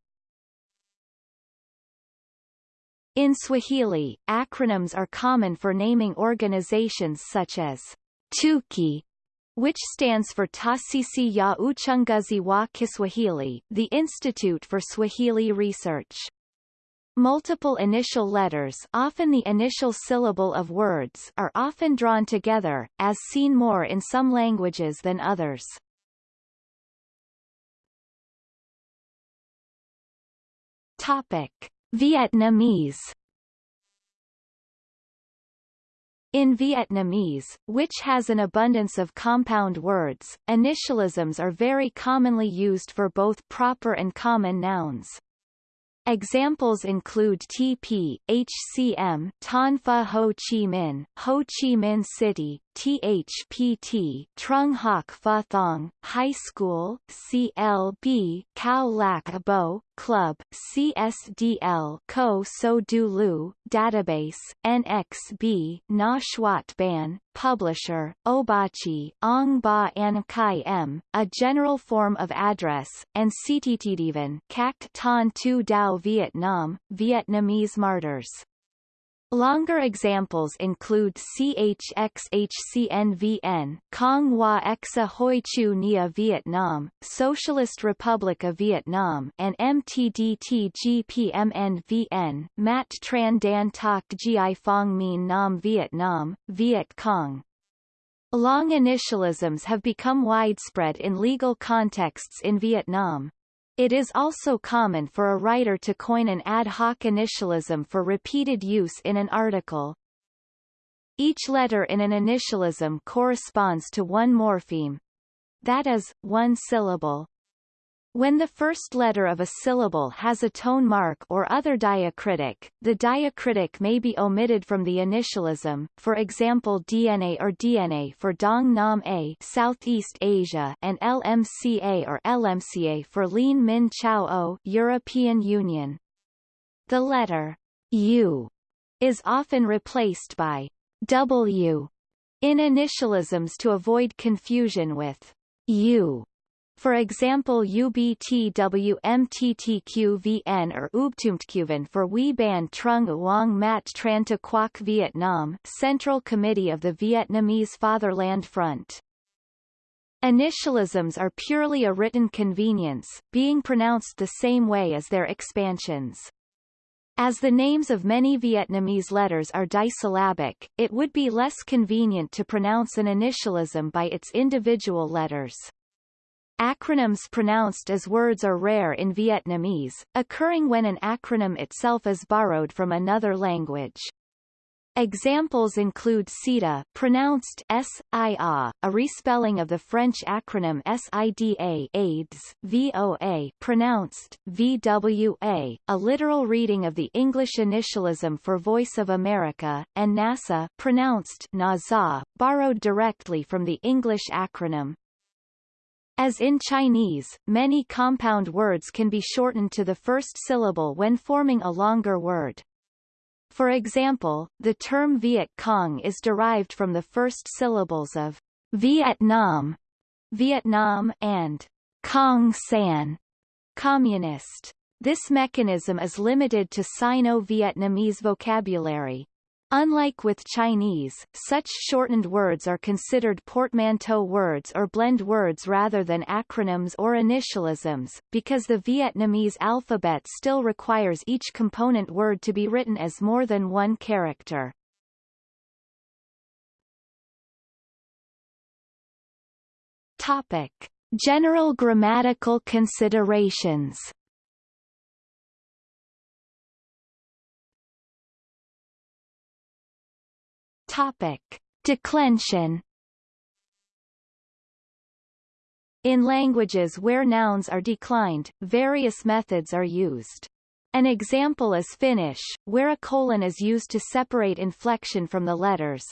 In Swahili, acronyms are common for naming organizations such as TUKI, which stands for Taasisi ya Uchunguzi wa Kiswahili, the Institute for Swahili Research. Multiple initial letters often the initial syllable of words are often drawn together, as seen more in some languages than others. Topic. Vietnamese In Vietnamese, which has an abundance of compound words, initialisms are very commonly used for both proper and common nouns. Examples include TP, HCM, Ton Ho Chi Minh, Ho Chi Minh City, THPT, Trung Hoc Pha Thong, High School, CLB, Khao Lak Bo, Club, CSDL, Ko So Du Lu, Database, NXB, Na Shuat Ban, Publisher, Obachi, Ong Ba An Kai M, a general form of address, and Cttdivan, Cac Ton Tu Dao Vietnam, Vietnamese martyrs. Longer examples include CHXHCNVN, Cong Hoa Exa Hoi Chu Nia Vietnam, Socialist Republic of Vietnam and MTDTGPMNVN, Mat Tran Dan Tak Gi Phong Minh Nam Vietnam, Viet Cong. Long initialisms have become widespread in legal contexts in Vietnam. It is also common for a writer to coin an ad hoc initialism for repeated use in an article. Each letter in an initialism corresponds to one morpheme. That is, one syllable. When the first letter of a syllable has a tone mark or other diacritic, the diacritic may be omitted from the initialism, for example DNA or DNA for Dong Nam A Southeast Asia and LMCA or LMCA for Lien Min Chao O European Union. The letter U is often replaced by W in initialisms to avoid confusion with U for example UBTWMTTQVN or UBTUMTQVN for We Ban Trung Uong Mat Tran To Quoc Vietnam Central Committee of the Vietnamese Fatherland Front. Initialisms are purely a written convenience, being pronounced the same way as their expansions. As the names of many Vietnamese letters are disyllabic, it would be less convenient to pronounce an initialism by its individual letters. Acronyms pronounced as words are rare in Vietnamese, occurring when an acronym itself is borrowed from another language. Examples include SIDA pronounced S-I-A, a respelling of the French acronym SIDA AIDS, VOA pronounced VWA, a literal reading of the English initialism for Voice of America, and NASA pronounced NASA, borrowed directly from the English acronym. As in Chinese, many compound words can be shortened to the first syllable when forming a longer word. For example, the term Viet Cong is derived from the first syllables of Vietnam, Vietnam and Cong San, communist. This mechanism is limited to Sino-Vietnamese vocabulary. Unlike with Chinese, such shortened words are considered portmanteau words or blend words rather than acronyms or initialisms, because the Vietnamese alphabet still requires each component word to be written as more than one character. Topic. General grammatical considerations Topic: Declension. In languages where nouns are declined, various methods are used. An example is Finnish, where a colon is used to separate inflection from the letters.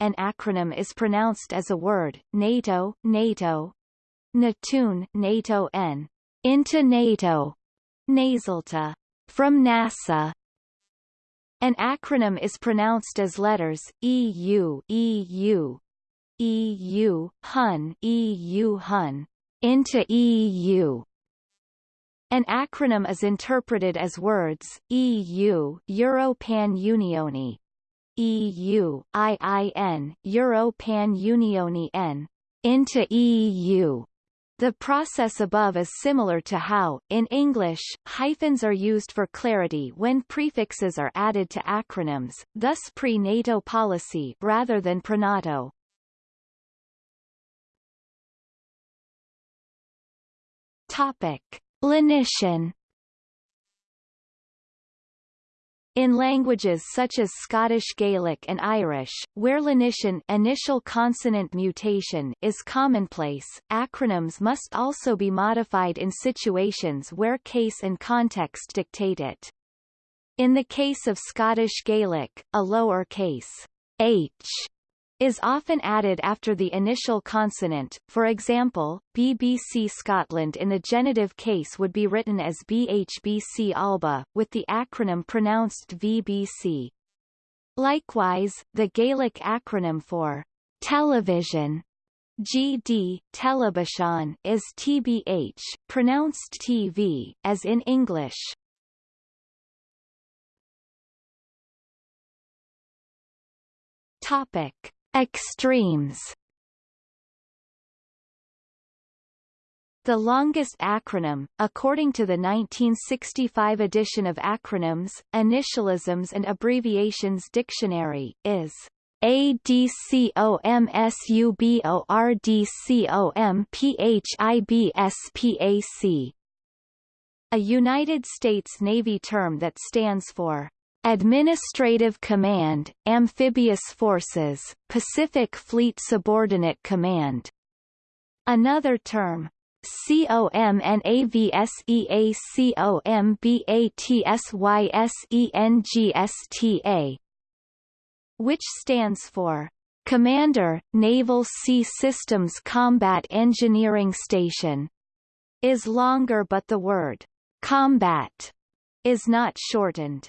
An acronym is pronounced as a word, NATO, NATO, Natun, NATO N, into NATO, nasalta, from NASA, an acronym is pronounced as letters, EU, EU, EU, HUN, EU, HUN, into EU. An acronym is interpreted as words, EU, Europan Unioni, EU, IIN, Europan Unioni N, into EU. The process above is similar to how, in English, hyphens are used for clarity when prefixes are added to acronyms, thus pre-NATO policy rather than pre-NATO. Topic. Lenition In languages such as Scottish Gaelic and Irish, where lenition initial consonant mutation is commonplace, acronyms must also be modified in situations where case and context dictate it. In the case of Scottish Gaelic, a lower case h is often added after the initial consonant, for example, BBC Scotland in the genitive case would be written as BHBC Alba, with the acronym pronounced VBC. Likewise, the Gaelic acronym for television GD, television is TBH, pronounced TV, as in English. Topic. Extremes. The longest acronym, according to the 1965 edition of Acronyms, Initialisms and Abbreviations Dictionary, is ADCOMSUBORDCOMPHIBSPAC, a United States Navy term that stands for Administrative Command, Amphibious Forces, Pacific Fleet Subordinate Command. Another term, COMNAVSEACOMBATSYSENGSTA, which stands for Commander, Naval Sea Systems Combat Engineering Station, is longer but the word combat is not shortened.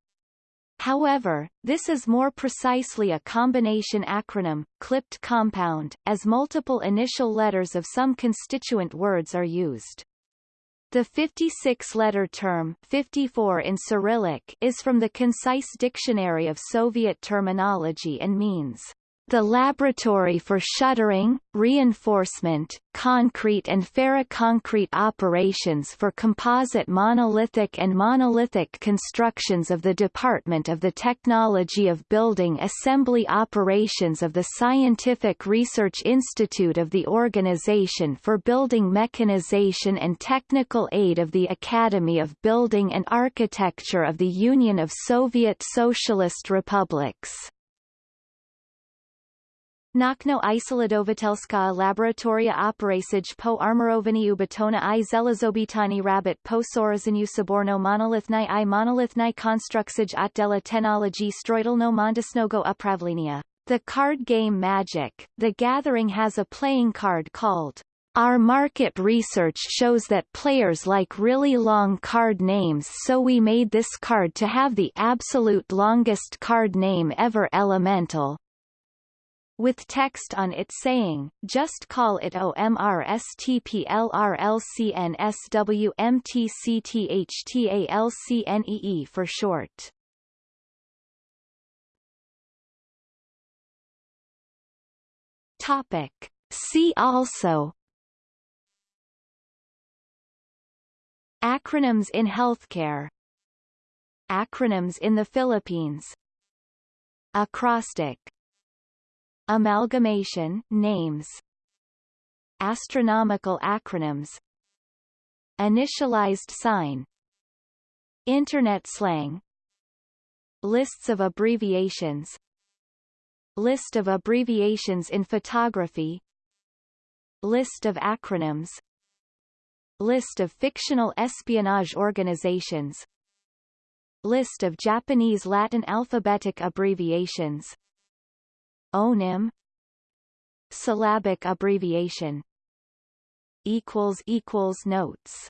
However, this is more precisely a combination acronym, clipped compound, as multiple initial letters of some constituent words are used. The 56-letter term 54 in Cyrillic is from the Concise Dictionary of Soviet Terminology and means the laboratory for shuttering, reinforcement, concrete and ferroconcrete operations for composite monolithic and monolithic constructions of the Department of the Technology of Building Assembly Operations of the Scientific Research Institute of the Organization for Building Mechanization and Technical Aid of the Academy of Building and Architecture of the Union of Soviet Socialist Republics. Nakno Isolidovatelska laboratoria operasij po armorovaniu betona i zelazobitani rabbit po sorazinu saborno monolithni i monolithni konstruksij otdela technology stroidalno mondisnogo upravlenia. The card game Magic, The Gathering has a playing card called our market research shows that players like really long card names so we made this card to have the absolute longest card name ever elemental. With text on it saying, just call it OMRSTPLRLCNSWMTCTHTALCNEE for short. Topic. See also Acronyms in healthcare Acronyms in the Philippines Acrostic Amalgamation names. Astronomical acronyms. Initialized sign. Internet slang. Lists of abbreviations. List of abbreviations in photography. List of acronyms. List of fictional espionage organizations. List of Japanese Latin alphabetic abbreviations ONIM Syllabic abbreviation equals equals Notes